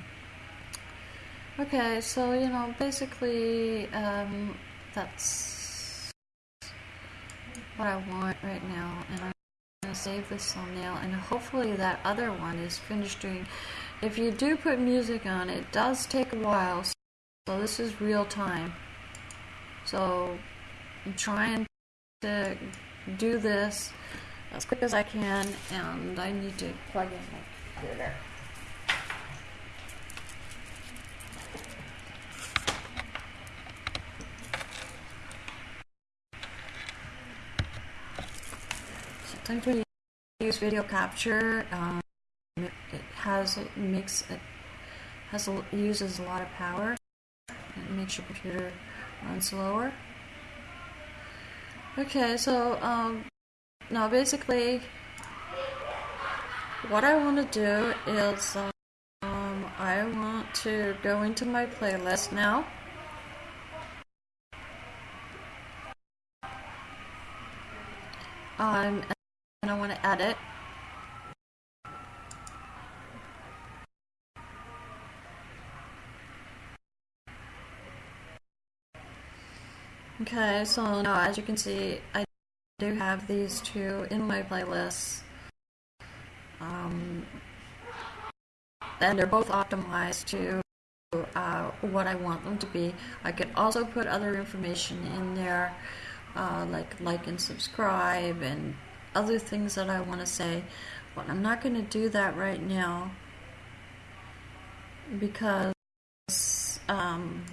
Okay, so, you know, basically, um, that's what I want right now and I'm to save this thumbnail and hopefully that other one is finished doing if you do put music on it does take a while so this is real time. So I'm trying to do this as quick as I can and I need to plug in my computer. Sometimes when you use video capture, um, it, has it makes it has uses a lot of power. It makes your computer run slower. Okay, so um, now basically, what I want to do is um, I want to go into my playlist now. Um, and I want to edit. Okay, so now as you can see, I do have these two in my playlist. Um, and they're both optimized to uh, what I want them to be. I could also put other information in there, uh, like like and subscribe and other things that I want to say, but I'm not going to do that right now because, um,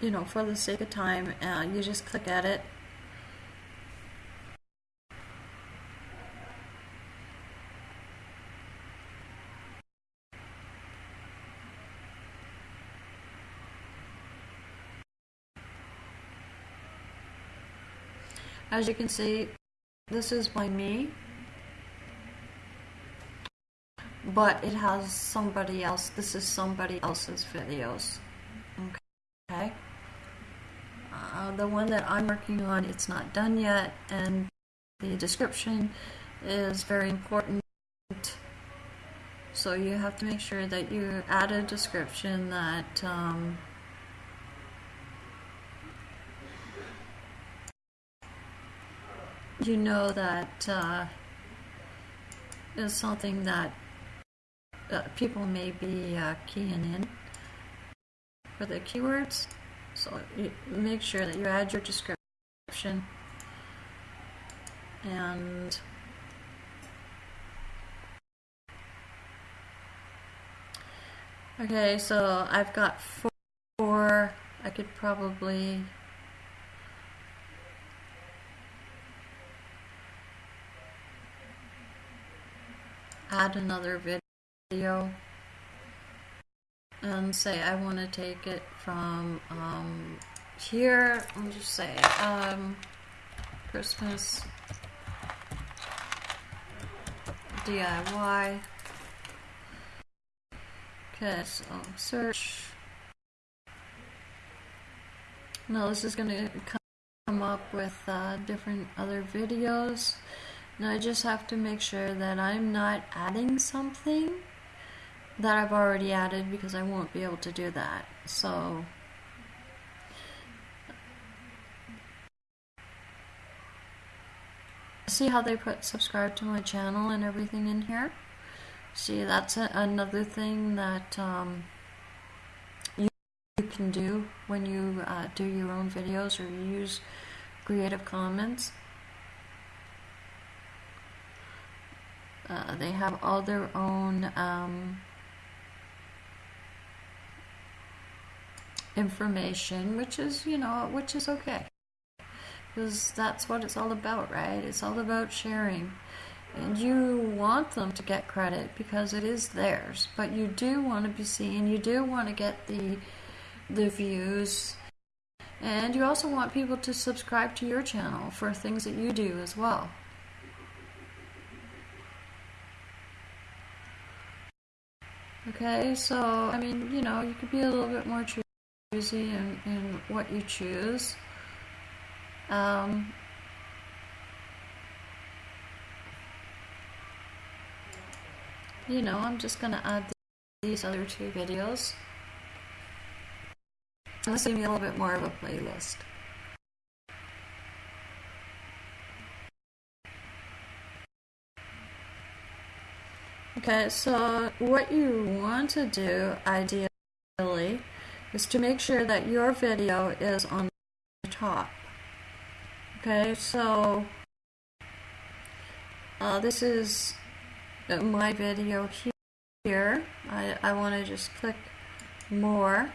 you know, for the sake of time, uh, you just click at it. As you can see, this is by me but it has somebody else this is somebody else's videos okay the one that I'm working on it's not done yet and the description is very important so you have to make sure that you add a description that um, you know that uh, is something that uh, people may be uh, keying in for the keywords. So make sure that you add your description. And okay so I've got four. I could probably add another video and say I want to take it from um, here, I'll just say um, Christmas DIY. Okay, so search. Now this is going to come up with uh, different other videos. Now I just have to make sure that I'm not adding something that I've already added because I won't be able to do that. So see how they put subscribe to my channel and everything in here? See, that's a, another thing that um, you, you can do when you uh, do your own videos or you use Creative Commons. Uh, they have all their own um, information, which is, you know, which is okay. Because that's what it's all about, right? It's all about sharing. And you want them to get credit because it is theirs, but you do want to be seen, you do want to get the the views, and you also want people to subscribe to your channel for things that you do as well. Okay, so I mean, you know, you could be a little bit more in, in what you choose. Um, you know, I'm just going to add these other two videos. And this will be a little bit more of a playlist. Okay, so what you want to do, ideally, is to make sure that your video is on the top. Okay, so uh, this is my video here. I, I want to just click more.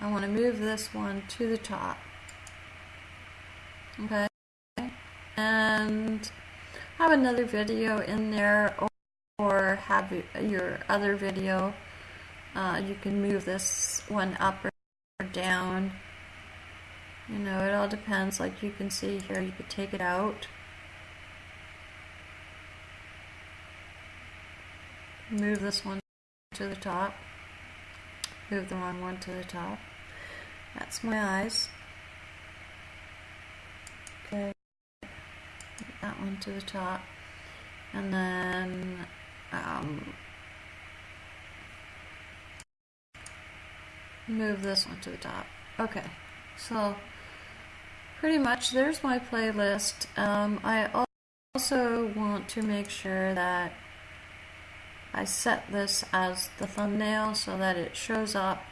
I want to move this one to the top. Okay, and have another video in there or, have your other video. Uh, you can move this one up or down. You know, it all depends. Like you can see here, you could take it out. Move this one to the top. Move the wrong one to the top. That's my eyes. Okay. That one to the top. And then um, move this one to the top. Okay. So pretty much there's my playlist. Um, I also want to make sure that I set this as the thumbnail so that it shows up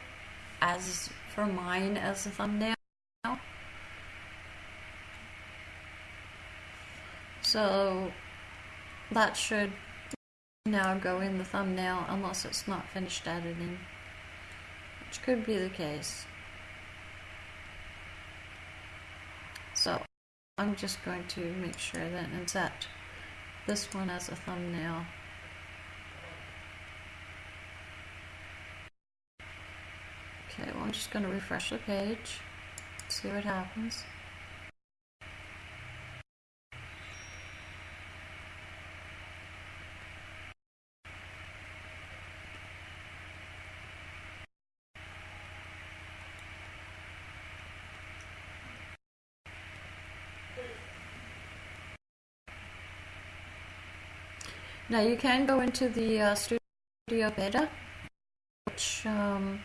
as for mine as the thumbnail. So that should now go in the thumbnail unless it's not finished editing, which could be the case. So I'm just going to make sure that and set this one as a thumbnail. Okay, well I'm just going to refresh the page, see what happens. Now you can go into the uh, Studio Beta, which um,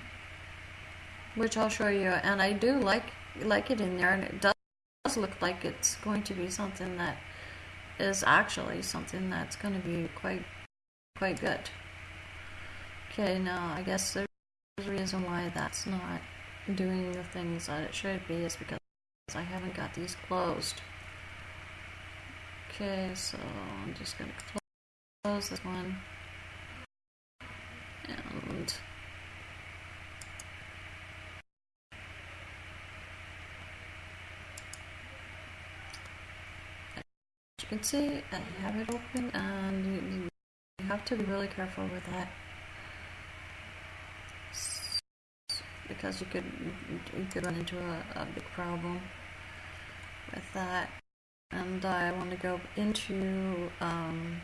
which I'll show you, and I do like like it in there, and it does look like it's going to be something that is actually something that's going to be quite quite good. Okay, now I guess a reason why that's not doing the things that it should be is because I haven't got these closed. Okay, so I'm just going to close close this one. And as you can see, I have it open and you, have to be really careful with that. Because you could you could run into a, a big problem with that. And I want to go into um,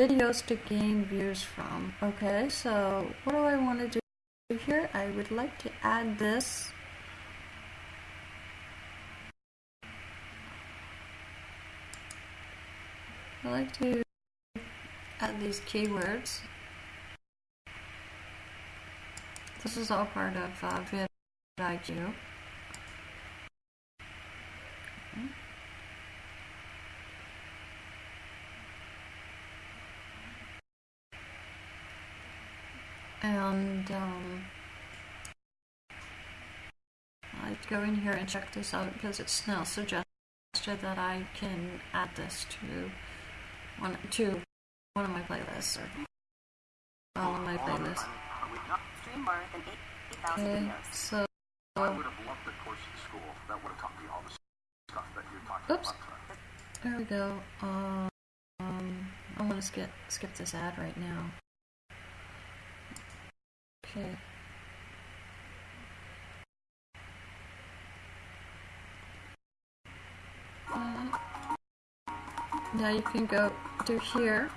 videos to gain views from. Okay, so what do I want to do here? I would like to add this. I like to add these keywords. This is all part of uh, vidIQ. Okay. And um, I go in here and check this out because it's now suggested that I can add this to one to one of my playlists or all of my playlists. Stream more than 8,000 Okay, so I would have loved the course in school that would have taught me all the stuff that you're talking Oops. about. there we go. Um, I'm gonna skip skip this ad right now. Okay. Uh, now you can go to here.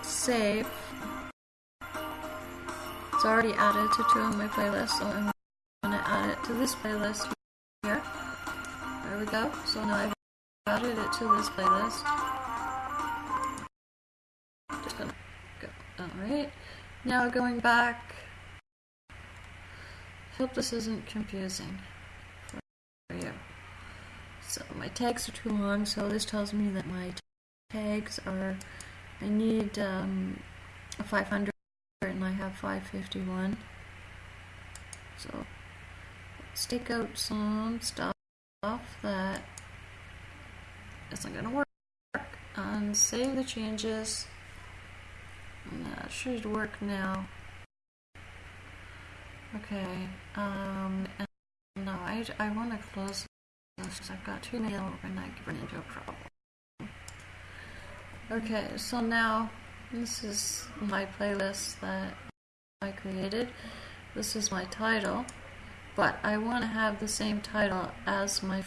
Save. It's already added to two of my playlists, so I'm gonna add it to this playlist here. There we go. So now I've added it to this playlist. Alright. Now going back. Hope this isn't confusing for you. So my tags are too long, so this tells me that my tags are. I need um, a 500 and I have 551. So let's take out some stuff that isn't going to work and save the changes. That should work now. Okay, um, no, I, I want to close this because I've got too many open. I could run into a problem. Okay, so now this is my playlist that I created. This is my title, but I want to have the same title as my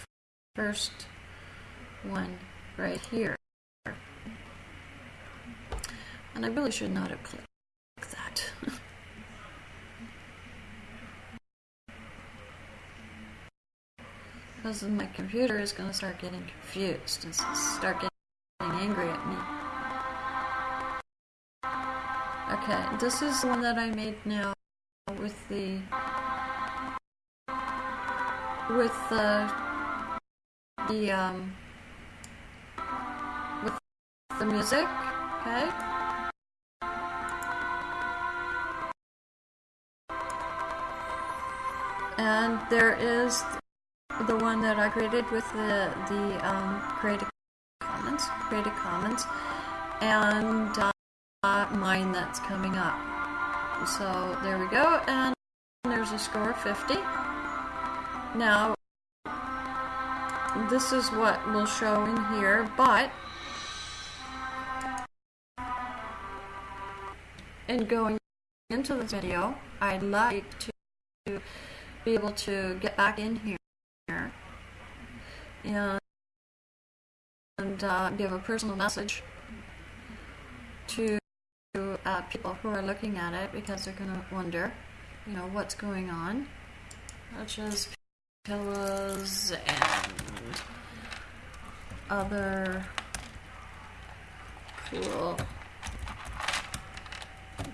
first one right here. And I really should not have clicked that. [laughs] because my computer is going to start getting confused and start getting angry at me. Okay, this is the one that I made now with the with the the um with the music, okay? And there is the one that I created with the the um, Creative Commons, Creative Commons, and uh, mine that's coming up. So there we go, and there's a score of 50. Now, this is what will show in here, but in going into this video, I'd like to be able to get back in here and, and uh, give a personal message to uh, people who are looking at it because they're going to wonder, you know, what's going on, such as pillows and other cool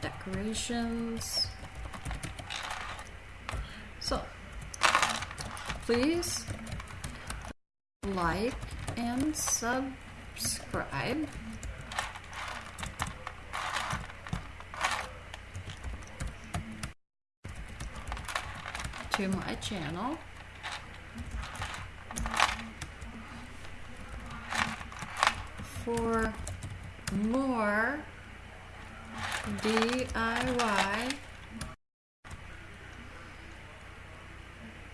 decorations. So, please like and subscribe. to my channel. For more DIY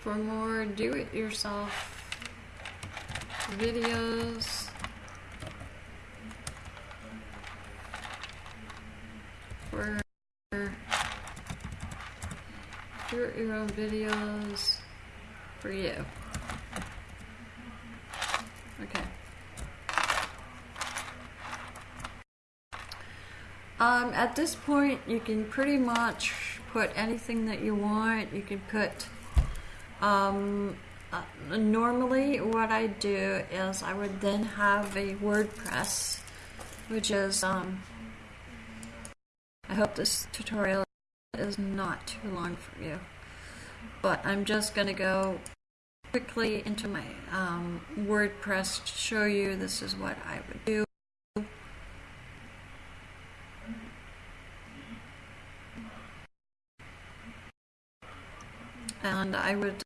for more do-it-yourself videos. For your own videos for you. Okay. Um, at this point, you can pretty much put anything that you want. You can put, um, uh, normally what I do is I would then have a WordPress, which is, um, I hope this tutorial is not too long for you. But I'm just going to go quickly into my um, WordPress to show you this is what I would do. And I would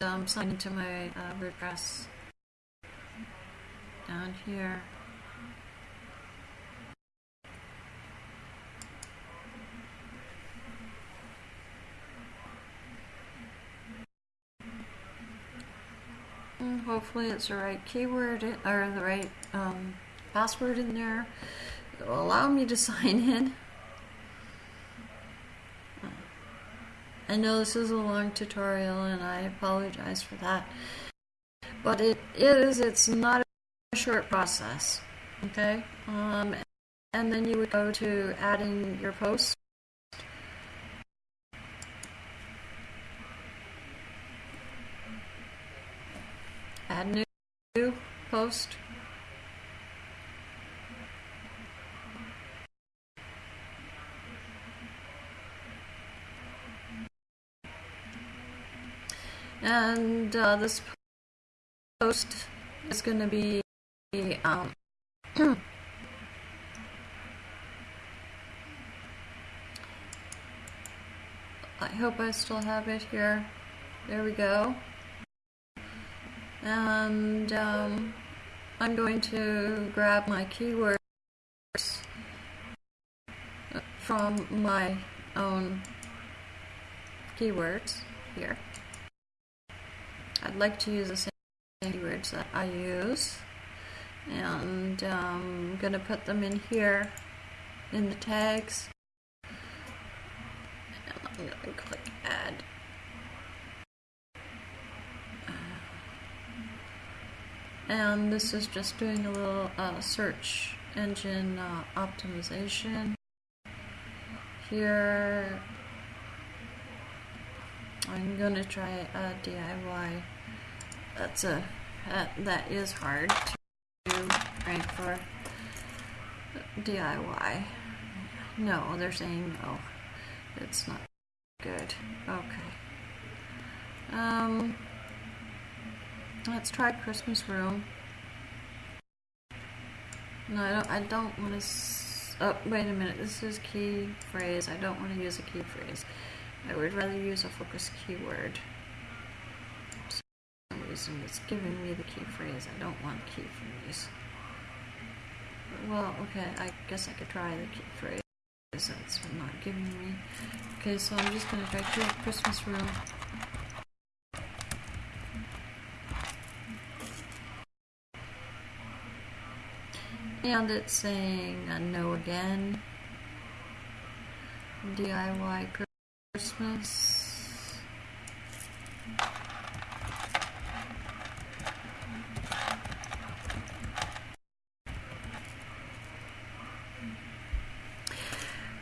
um, sign into my uh, WordPress down here. Mm, hopefully it's the right keyword or the right um, password in there. It will allow me to [laughs] sign in. I know this is a long tutorial and I apologize for that. But it is, it's not a short process. Okay? Um, and then you would go to adding your post. Add new post. And uh, this post is going to be um, [clears throat] I hope I still have it here. There we go. And um, I'm going to grab my keywords from my own keywords here. I'd like to use the same keywords that I use. And um, I'm going to put them in here in the tags. And going to click add and this is just doing a little uh, search engine uh, optimization. Here I'm gonna try a DIY that's a that, that is hard to rank for DIY no they're saying no it's not good okay um Let's try Christmas room. No, I don't. I don't want to. Oh, wait a minute. This is key phrase. I don't want to use a key phrase. I would rather use a focus keyword. For some reason, it's giving me the key phrase. I don't want key phrase. Well, okay. I guess I could try the key phrase. That's not giving me. Okay, so I'm just gonna try Christmas room. And it's saying uh, no again. DIY Christmas.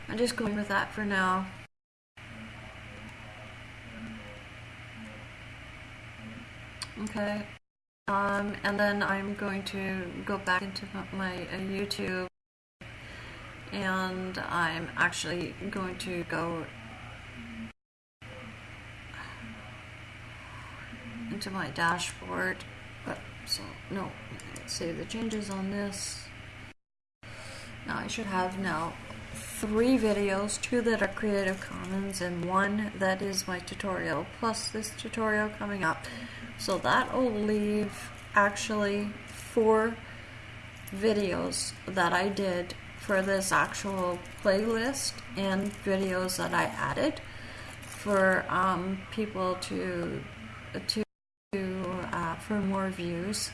I'm just going with that for now. Okay. Um, and then I'm going to go back into my uh, YouTube and I'm actually going to go into my dashboard. But so no, let's save the changes on this. Now I should have now three videos, two that are Creative Commons and one that is my tutorial, plus this tutorial coming up. So that will leave actually four videos that I did for this actual playlist and videos that I added for um, people to to uh, for more views.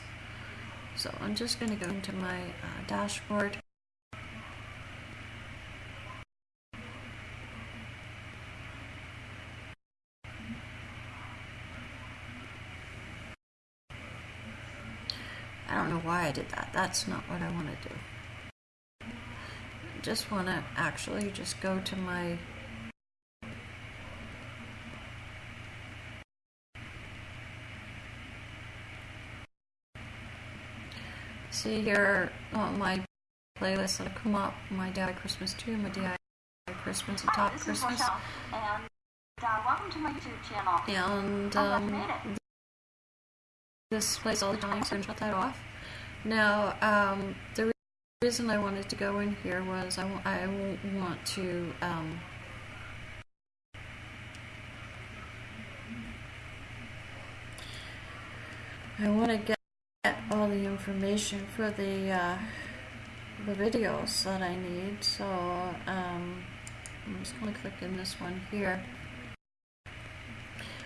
So I'm just going to go into my uh, dashboard. I don't know why I did that. That's not what I want to do. I just want to actually just go to my see here on my playlist that come up my DIY Christmas 2, my DIY Christmas and Hi, Top this Christmas. Rochelle, and uh, welcome to my YouTube channel. And you um, made it. this plays all the time, so I'm shut that off. Now, um, the re- reason I wanted to go in here was I, I w- want to um, I want to get, get all the information for the uh, the videos that I need. So um, I'm just going to click in this one here.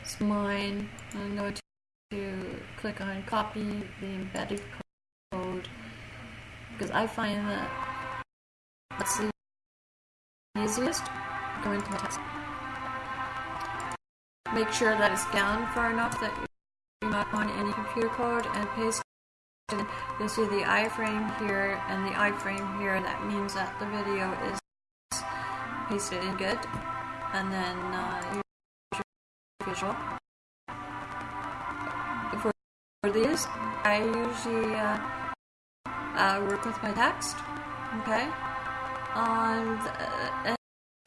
It's mine. I'm going to to click on copy the embedded code because I find that that's the easiest. Go into my text. Make sure that it's down far enough that you're not on any computer code and paste. You'll see the iframe here and the iframe here. That means that the video is pasted in good. And then uh, your visual. For, for these, I usually uh, uh, work with my text. Okay? And, uh,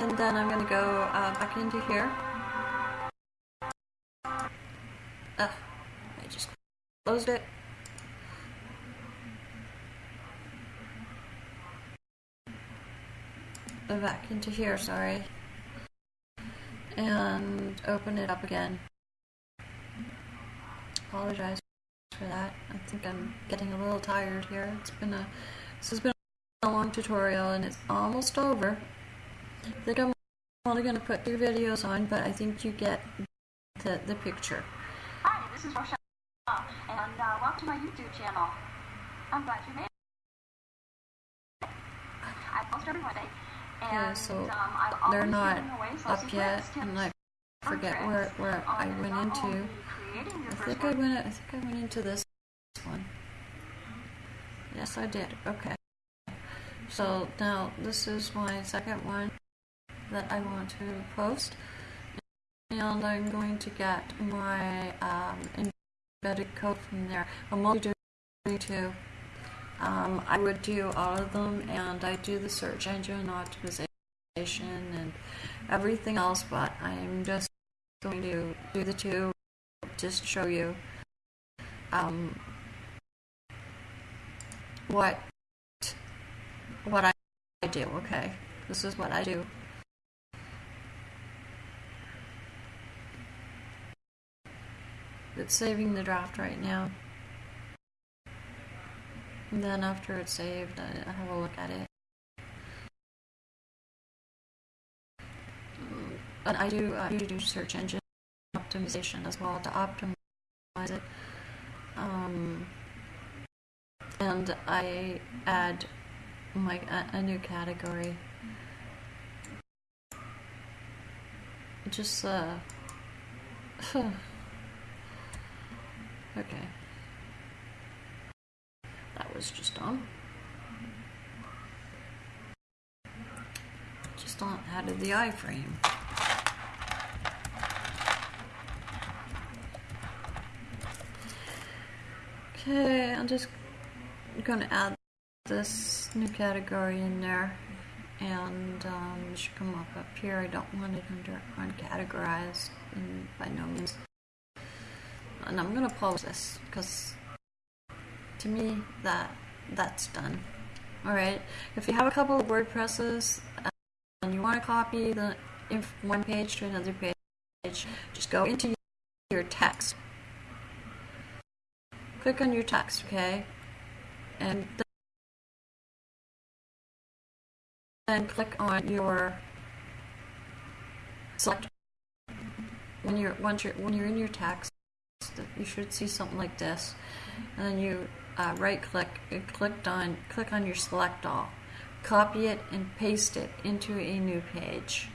and then I'm going to go uh, back into here. I just closed it. Back into here, sorry. And open it up again. Apologize for that. I think I'm getting a little tired here. It's been a this has been a long tutorial and it's almost over. I think I'm only going to put two videos on, but I think you get the, the picture. Hi, this is Rochelle, and uh, welcome to my YouTube channel. I'm glad you made it. I post every Monday, Yeah, so um, They're not up yet, and I forget where where I went into. only creating your I think I went. I think I went into this one. Yes, I did. Okay. So now this is my second one that I want to post, and I'm going to get my um, embedded code from there. I'm only doing two. Um, I would do all of them, and I do the search engine optimization and everything else, but I'm just going to do the two just show you um, what what I do. Okay, this is what I do. It's saving the draft right now. Then after it's saved, I, have a look at it. And I do I do do search engine optimization as well to optimize it. Um, and I add my a, a new category. Just uh. [sighs] okay. That was just on. Just on added the iframe. Okay, I'm just gonna add this new category in there and um, it should come up up here. I don't want it under uncategorized by no means. And I'm gonna pause this because to me that that's done. All right. If you have a couple of WordPresses um, and you want to copy the one page to another page, just go into your text. Click on your text, okay, and then click on your select when you're once you're when you're in your text You should see something like this, and then you uh, right click, clicked on, click on your select all, copy it and paste it into a new page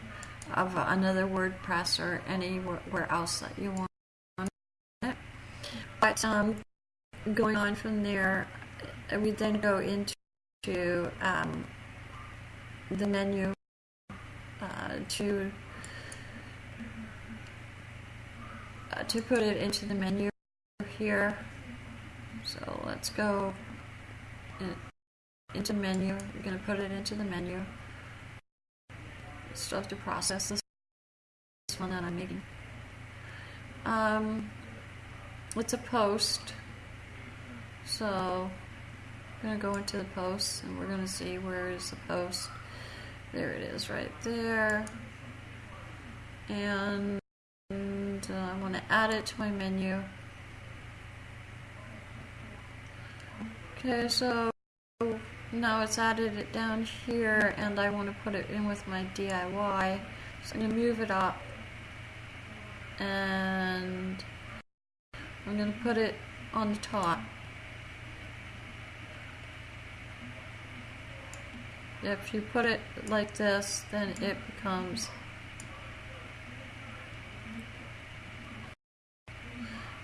of another WordPress or anywhere else that you want it. But um, going on from there, uh, we then go into um, the menu uh, to uh, to put it into the menu here. So let's go in, into menu. We're going to put it into the menu. Still have to process this, this one that I'm making. Um, it's a post. So I'm going to go into the post and we're going to see where is the post. There it is right there. And uh, I want to add it to my menu. Okay, so now it's added it down here and I want to put it in with my DIY. So I'm going to move it up and I'm going to put it on the top. If you put it like this, then it becomes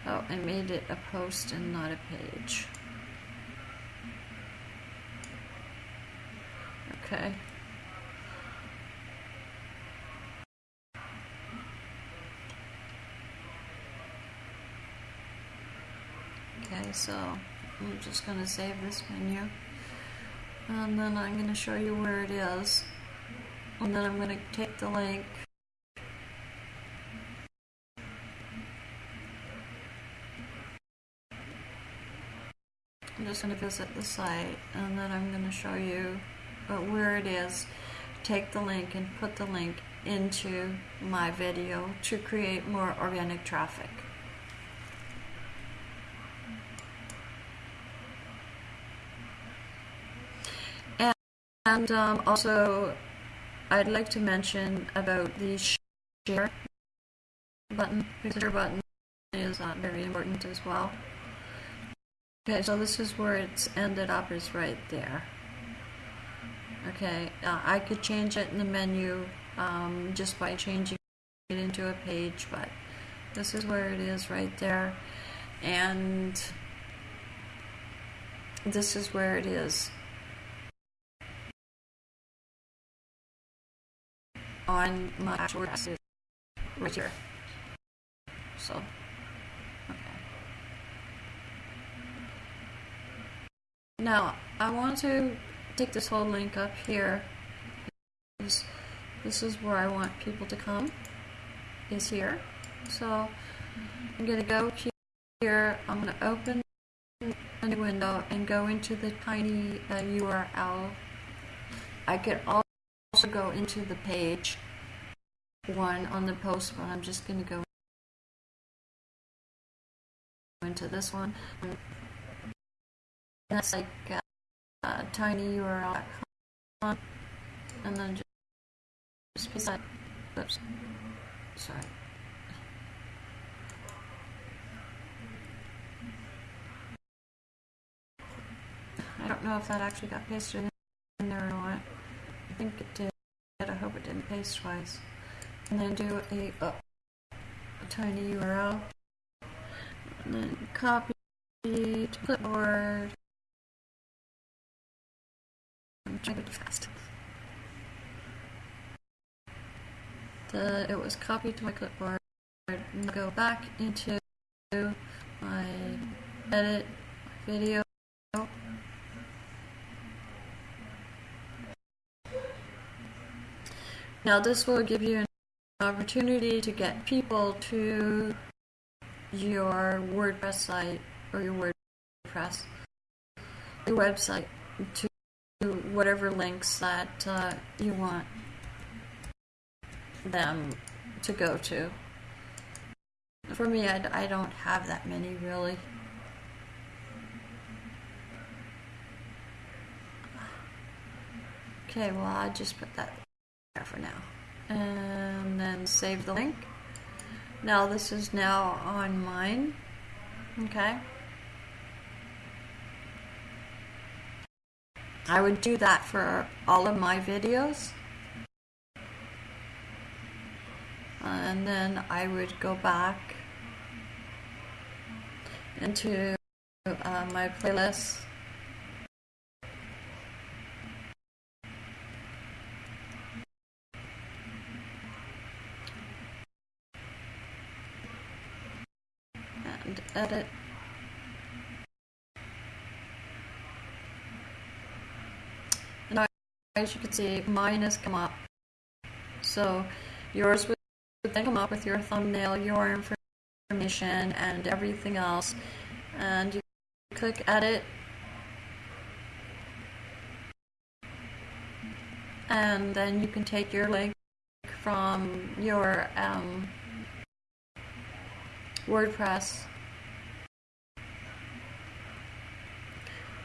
Oh, I made it a post and not a page. Okay. Okay, so I'm just going to save this menu. And then I'm going to show you where it is. And then I'm going to take the link I'm just going to visit the site and then I'm going to show you uh, where it is. Take the link and put the link into my video to create more organic traffic. And, and um, also, I'd like to mention about the share button. The share button is uh, very important as well. Okay, so this is where it's ended up is right there. Okay, uh, I could change it in the menu um, just by changing it into a page, but this is where it is right there. And this is where it is on my actual right here. So. Now, I want to take this whole link up here. This, this is where I want people to come, is here. So, I'm going to go here, I'm going to open a new window and go into the tiny uh, URL. I could also go into the page one on the post, but I'm just going to go into this one that's like uh, uh, tiny URL and then just, beside oops. Sorry. I don't know if that actually got pasted in there or not. I think it did. I hope it didn't paste twice. And then do a, uh, a tiny URL and then copy to clipboard I'm trying to do fast. The, it was copied to my clipboard. And go back into my edit video. Now this will give you an opportunity to get people to your WordPress site or your WordPress your website to whatever links that uh, you want them to go to. For me, I, I don't have that many really. Okay, well, I just put that there for now. And then save the link. Now, this is now on mine. Okay. I would do that for all of my videos. And then I would go back into uh, my playlist. And edit. And now, as you can see, mine has come up. So yours would then come up with your thumbnail, your information, and everything else. And you click edit. And then you can take your link from your um, WordPress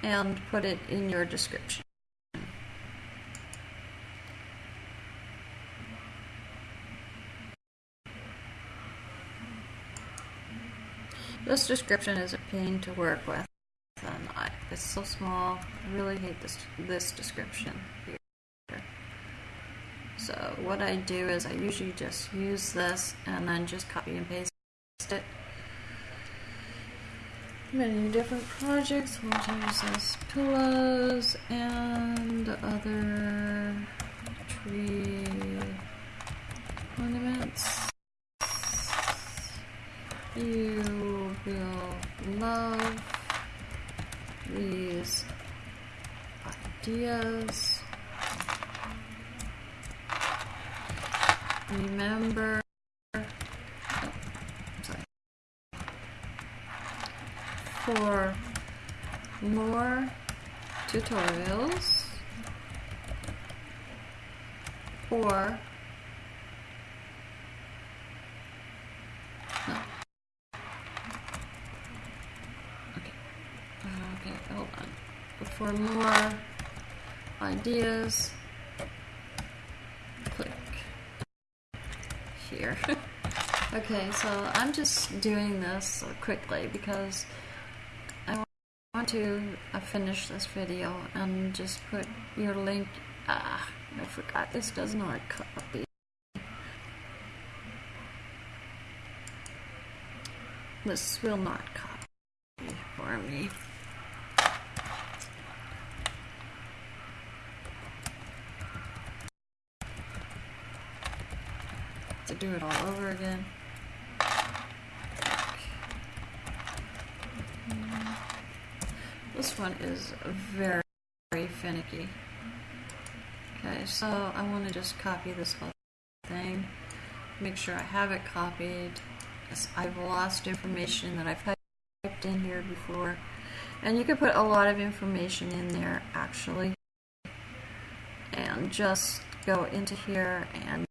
and put it in your description. This description is a pain to work with, and I, it's so small. I really hate this this description here. So what I do is I usually just use this and then just copy and paste it. Many different projects, says pillows and other tree ornaments. You will love these ideas. Remember, oh, sorry. For more tutorials or no. Okay. Uh, okay, hold on. For more ideas, click here. [laughs] okay, so I'm just doing this quickly because I want to uh, finish this video and just put your link. Ah, I forgot this does not copy. This will not copy for me. To do it all over again. This one is very, very finicky. Okay, so I want to just copy this whole thing. Make sure I have it copied. I've lost information that I've typed in here before. And you can put a lot of information in there actually. And just go into here and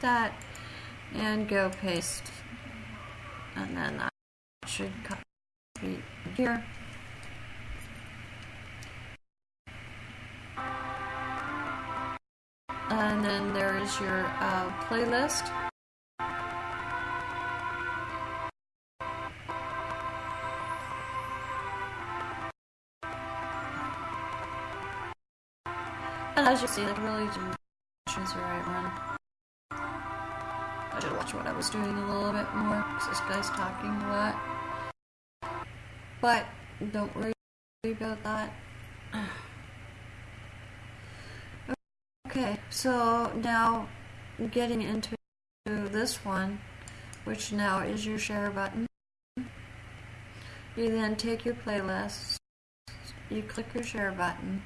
that and go paste. And then that should copy here. And then there is your uh, playlist. And as you see, I really didn't choose the right one. I should watch what I was doing a little bit more because this guy's talking a lot. But don't worry about that. [sighs] Okay, so now getting into this one, which now is your share button. You then take your playlist, you click your share button,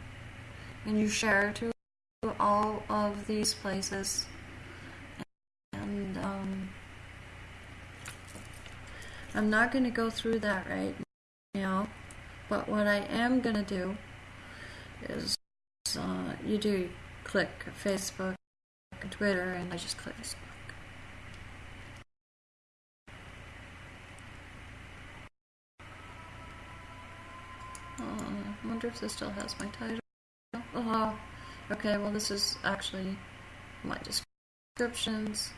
and you share to all of these places. And um, I'm not going to go through that right now, but what I am going to do is uh, you do click Facebook and Twitter, and I just click Facebook. I wonder if this still has my title. Oh, okay, well, this is actually my descriptions.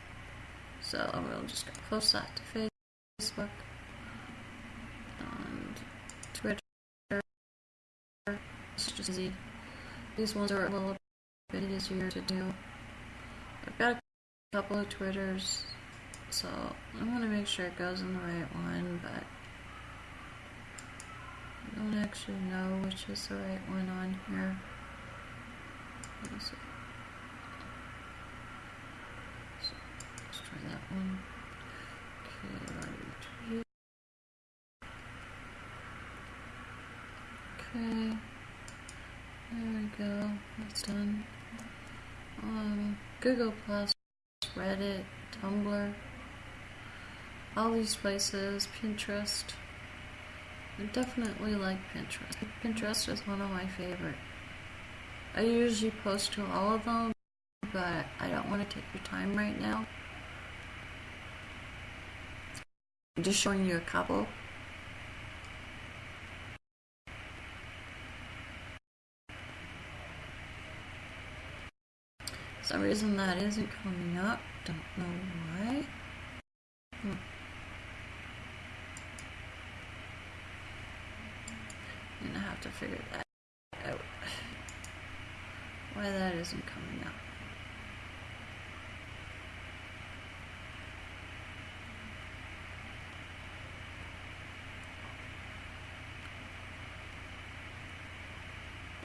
So I will just close that to Facebook. Easy. These ones are a little bit easier to do. I've got a couple of Twitters, so I'm gonna make sure it goes in the right one, but I don't actually know which is the right one on here. Let's let's try that one. Okay, right. Okay. There we go. That's done. Um, Google Plus, Reddit, Tumblr, all these places, Pinterest. I definitely like Pinterest. Pinterest is one of my favorite. I usually post to all of them, but I don't want to take your time right now. I'm just showing you a couple. Some reason that isn't coming up. Don't know why. Hmm. I'm gonna have to figure that out. Why that isn't coming up.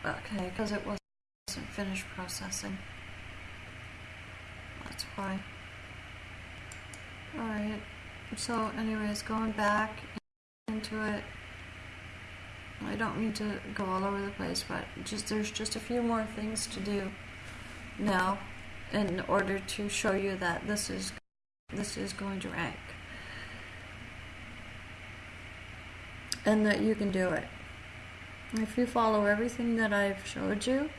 Okay, because it wasn't finished processing. That's why. Alright, so anyways, going back into it, I don't mean to go all over the place, but just there's just a few more things to do now in order to show you that this is this is going to rank and that you can do it. If you follow everything that I've showed you,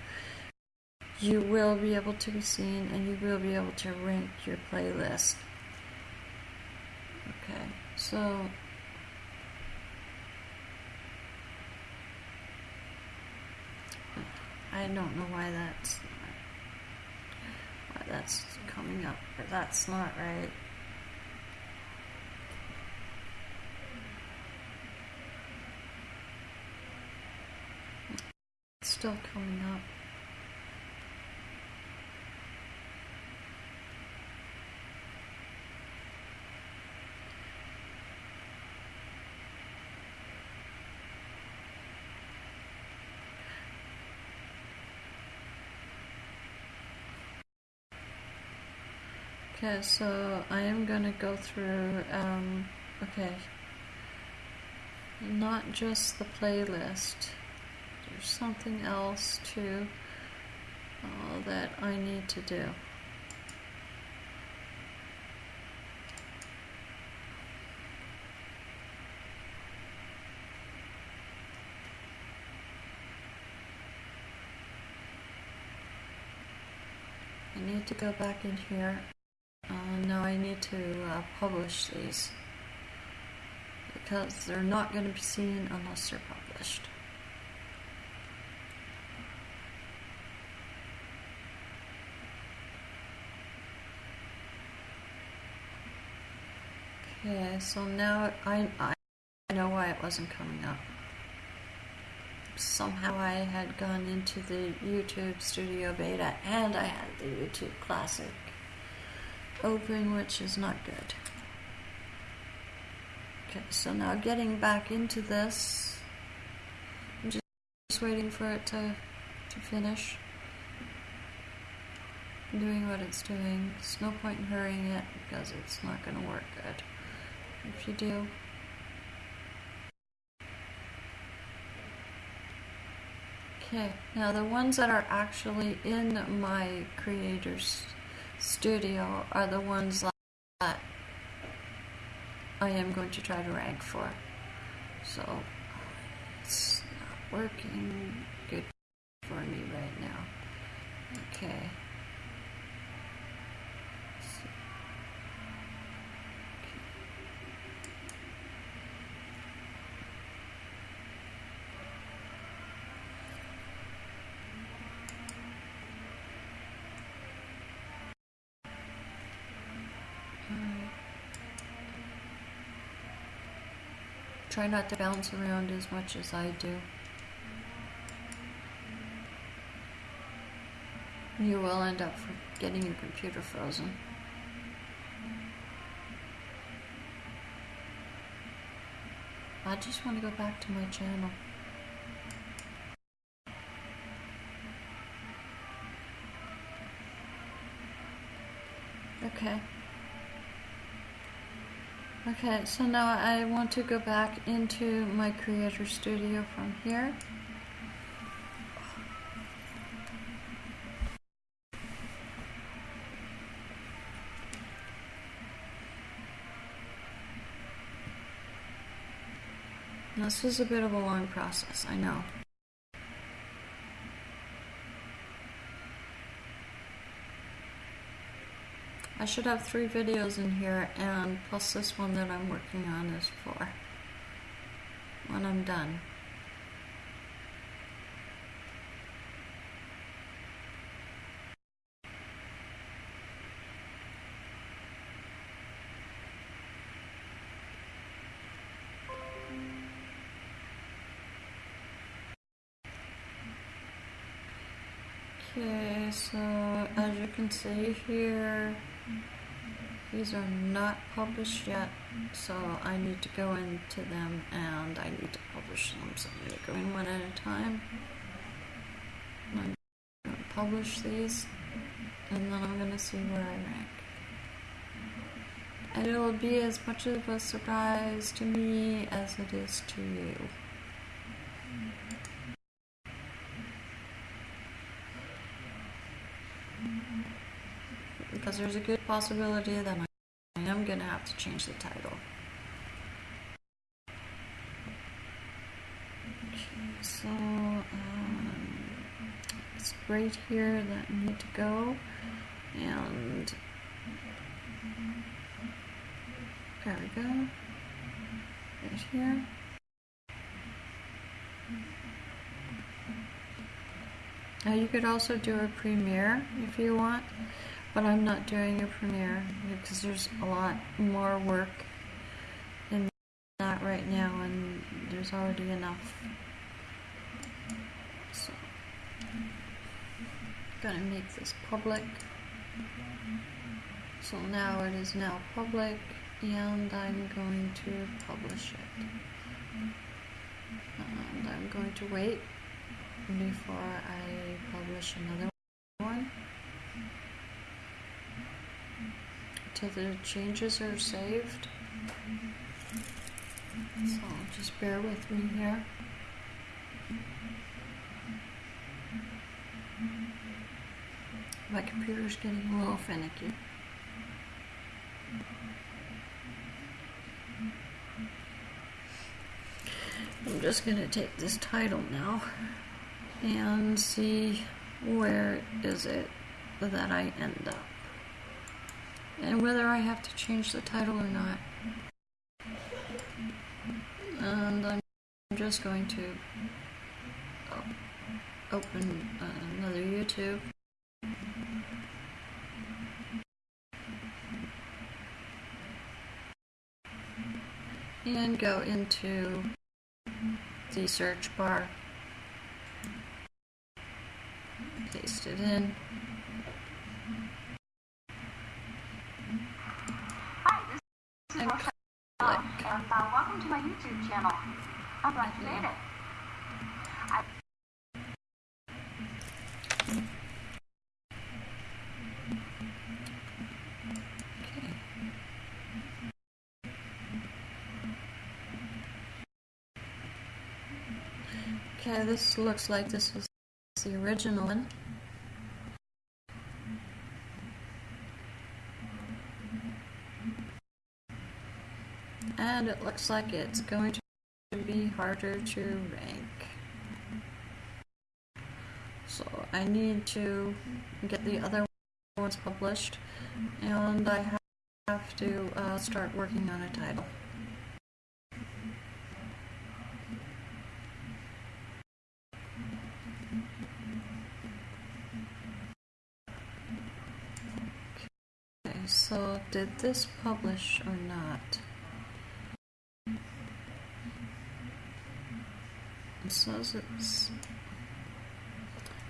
you will be able to be seen and you will be able to rank your playlist. Okay, so I don't know why that's why that's coming up, but that's not right. It's still coming up. Okay, so I am gonna go through, um, okay, not just the playlist, there's something else too uh, that I need to do. I need to go back in here. I need to uh, publish these because they're not going to be seen unless they're published. Okay, so now I, I know why it wasn't coming up. Somehow I had gone into the YouTube Studio Beta and I had the YouTube Classic open, which is not good. Okay, so now getting back into this, I'm just, just waiting for it to, to finish doing what it's doing. There's no point in hurrying it because it's not going to work good. If you do, Okay, now the ones that are actually in my creator's studio are the ones that I am going to try to rank for. So it's not working good for me right now. Okay. So- Alright. Try not to bounce around as much as I do. You will end up getting your computer frozen. I just want to go back to my channel. Okay. Okay, so now I want to go back into my Creator Studio from here. This is a bit of a long process, I know. I should have three videos in here, and plus this one that I'm working on is four. When I'm done. Okay, so as you can see here, these are not published yet, so I need to go into them and I need to publish them. So I'm going to go in one at a time. I'm going to publish these, and then I'm going to see where I rank. And it'll be as much of a surprise to me as it is to you. because there's a good possibility that I am going to have to change the title. Okay, so um, it's right here that I need to go, and there we go, right here. Now you could also do a premiere if you want but I'm not doing a premiere because there's a lot more work in that right now and there's already enough. So gonna make this public. So now it is now public and I'm going to publish it. And I'm going to wait before I publish another one till the changes are saved. So just bear with me here. My computer's getting a little finicky. I'm just going to take this title now and see where is it that I end up and whether I have to change the title or not. And I'm just going to open uh, another YouTube. And go into the search bar. Paste it in. And uh, welcome to my YouTube channel. I'm glad you made it. I Okay, this looks like this was the original one. And it looks like it's going to be harder to rank. So I need to get the other ones published and I have to uh, start working on a title. Okay, so did this publish or not? Says it's.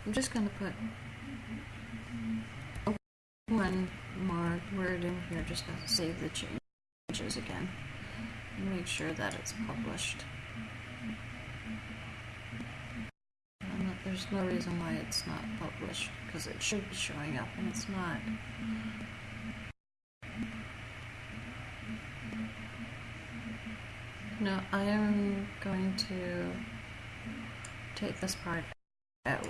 I'm just gonna put one more word in here, just gotta save the changes again. And make sure that it's published. There's no reason why it's not published, because it should be showing up and it's not. No, I am going to take this part out.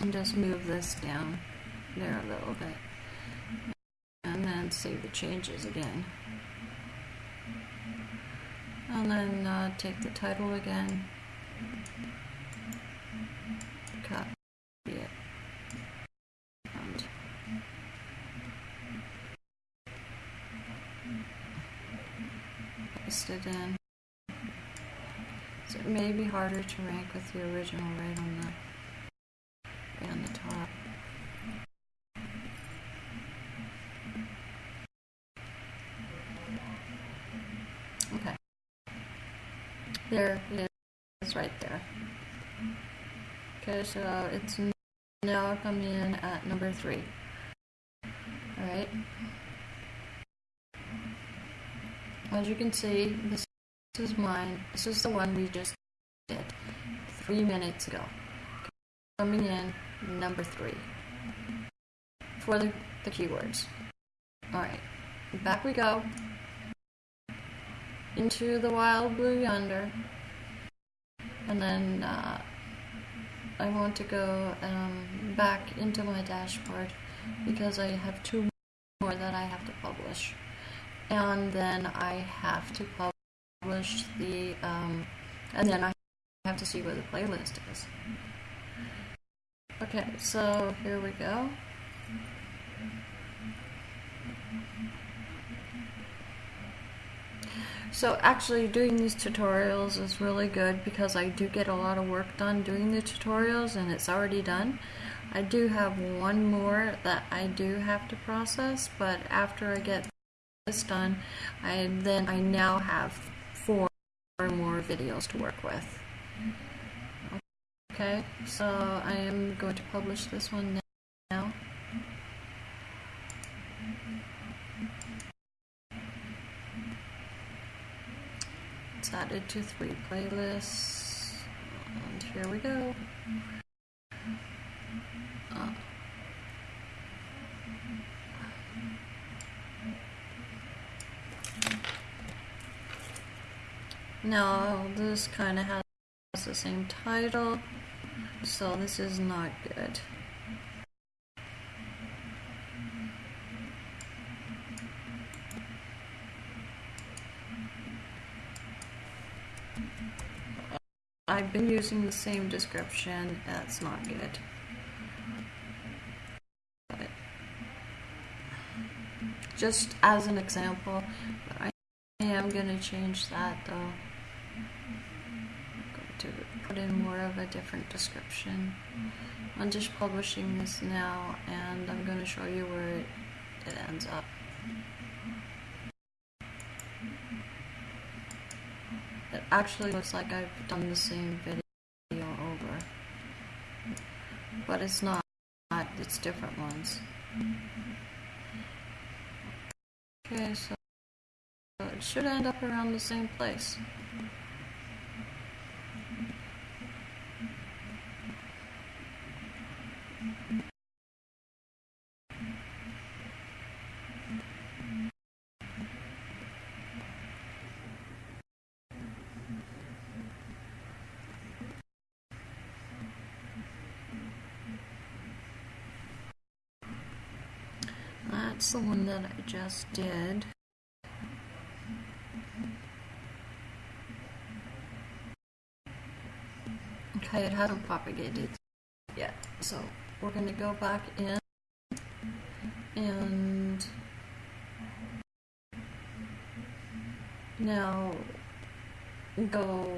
And just move this down there a little bit. And then save the changes again. And then uh, take the title again. Copy it. And it in. So it may be harder to rank with the original right on the right on the top. Okay. There it is right there. Okay, so it's now coming in at number three. Alright. As you can see, this is mine. This is the one we just did three minutes ago. Coming in number three for the, the keywords. Alright, back we go into the wild blue yonder. And then uh, I want to go um, back into my dashboard because I have two more that I have to publish and then I have to publish the, um, and then I have to see where the playlist is. Okay, so here we go. So actually doing these tutorials is really good because I do get a lot of work done doing the tutorials and it's already done. I do have one more that I do have to process, but after I get this done, I then I now have four more videos to work with. Okay, so I am going to publish this one now. It's added to three playlists, and here we go. Uh, Now, this kind of has the same title, so this is not good. I've been using the same description, that's not good. But just as an example, I am going to change that though. I'm going to put in more of a different description. I'm just publishing this now and I'm going to show you where it, it ends up. It actually looks like I've done the same video over. But it's not, it's different ones. Okay, so it should end up around the same place. That's the one that I just did. Okay, it hasn't propagated yet. So we're going to go back in and now go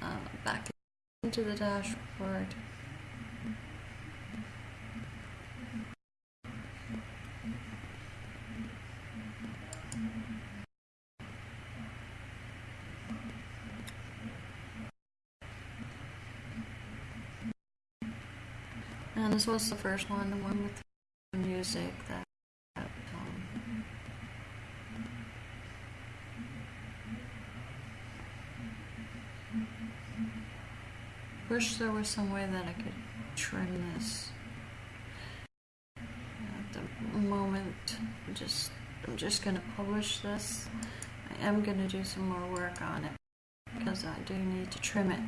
uh, back into the dashboard. This was the first one, the one with the music that. that um, wish there was some way that I could trim this. At the moment, I'm just I'm just gonna publish this. I am gonna do some more work on it because I do need to trim it.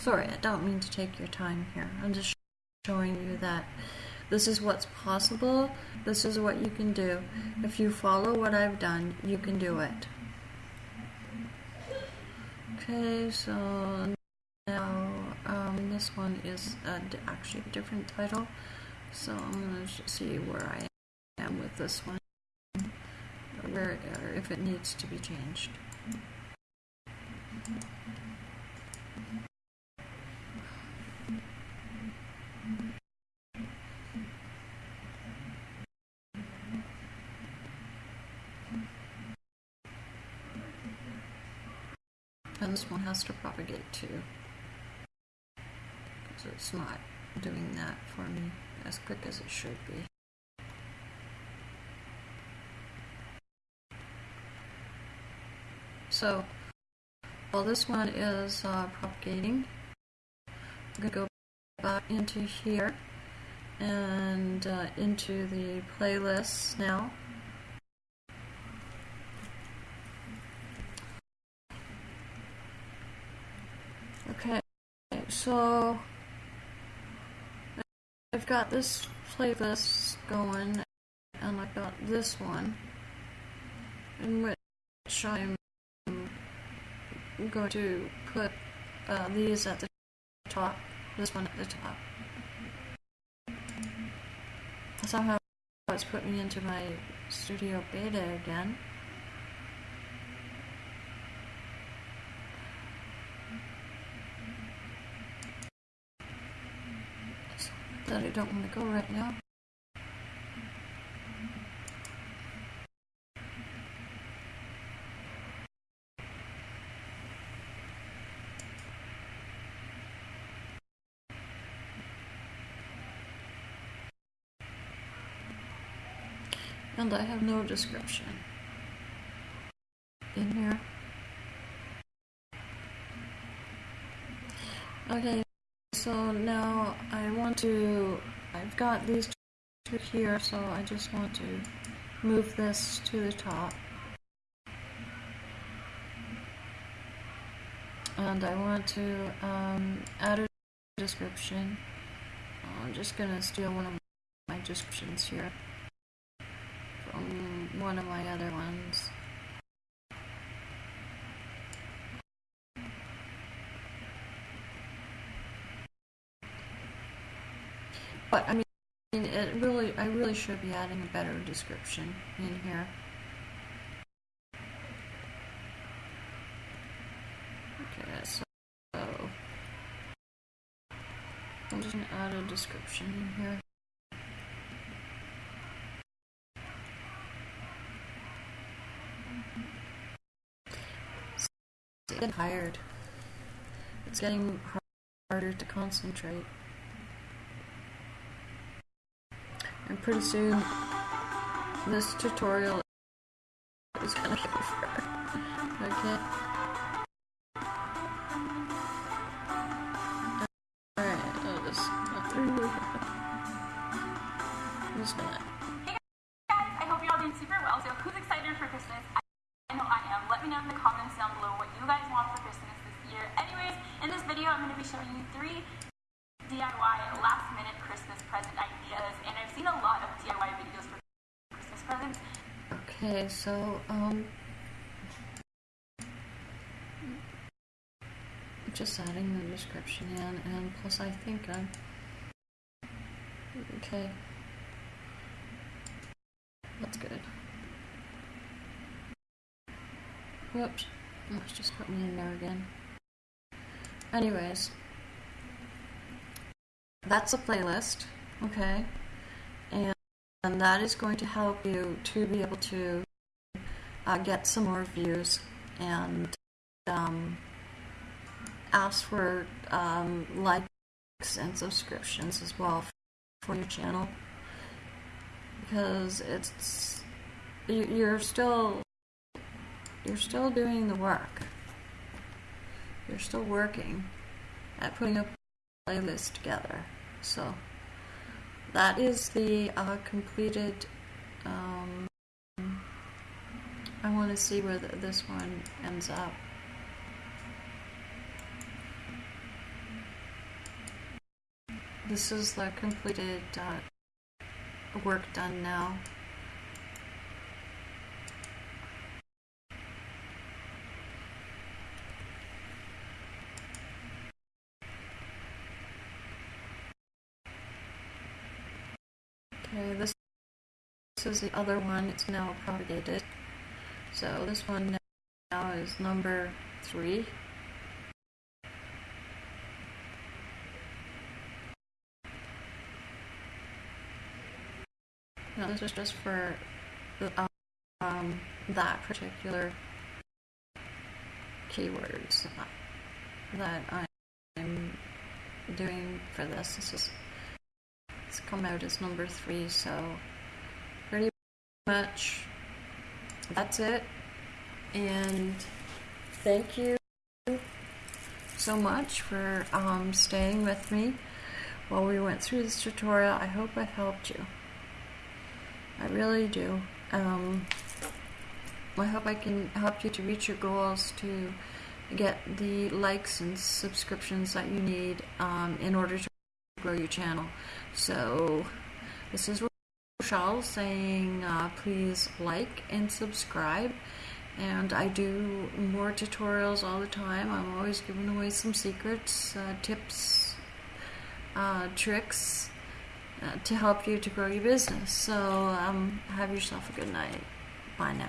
Sorry, I don't mean to take your time here. I'm just showing you that this is what's possible. This is what you can do. If you follow what I've done, you can do it. Okay, so now um, this one is actually a different title. So I'm gonna see where I am with this one, where or if it needs to be changed. And this one has to propagate too. Because it's not doing that for me as quick as it should be. So, while this one is uh, propagating, I'm going to go back into here and uh, into the playlists now. Okay, so I've got this playlist going, and I've got this one, in which I'm going to put uh, these at the top, this one at the top. Somehow it's put me into my studio beta again. That I don't want to go right now. And I have no description in here. Okay, so now I want to, I've got these two here, so I just want to move this to the top. And I want to um, add a description. I'm just gonna steal one of my descriptions here from one of my other ones. But I mean, it really, I really should be adding a better description in here. Okay, so I'm just gonna add a description in here. It's getting tired. It's getting harder to concentrate. And pretty soon, this tutorial is gonna be over. Okay. So, um. Just adding the description in, and plus I think I'm. Okay. That's good. Whoops. It's just put me in there again. Anyways. That's a playlist, okay? And, and that is going to help you to be able to uh, get some more views and um, ask for um, likes and subscriptions as well for your channel because it's you- you're still you're still doing the work. You're still working at putting a playlist together. So that is the uh, completed. Um, I want to see where the, this one ends up. This is the completed uh, work done now. Okay, this, this is the other one. It's now propagated. So this one now is number three. No, this is just for um, that particular keywords that I'm doing for this. This is it's come out as number three, so pretty much that's it. And thank you so much for um, staying with me while we went through this tutorial. I hope I helped you. I really do. Um, I hope I can help you to reach your goals to get the likes and subscriptions that you need um, in order to grow your channel. So, this is Rochelle saying uh, please like and subscribe. And I do more tutorials all the time. I'm always giving away some secrets, uh, tips, uh, tricks uh, to help you to grow your business. So, um, have yourself a good night. Bye now.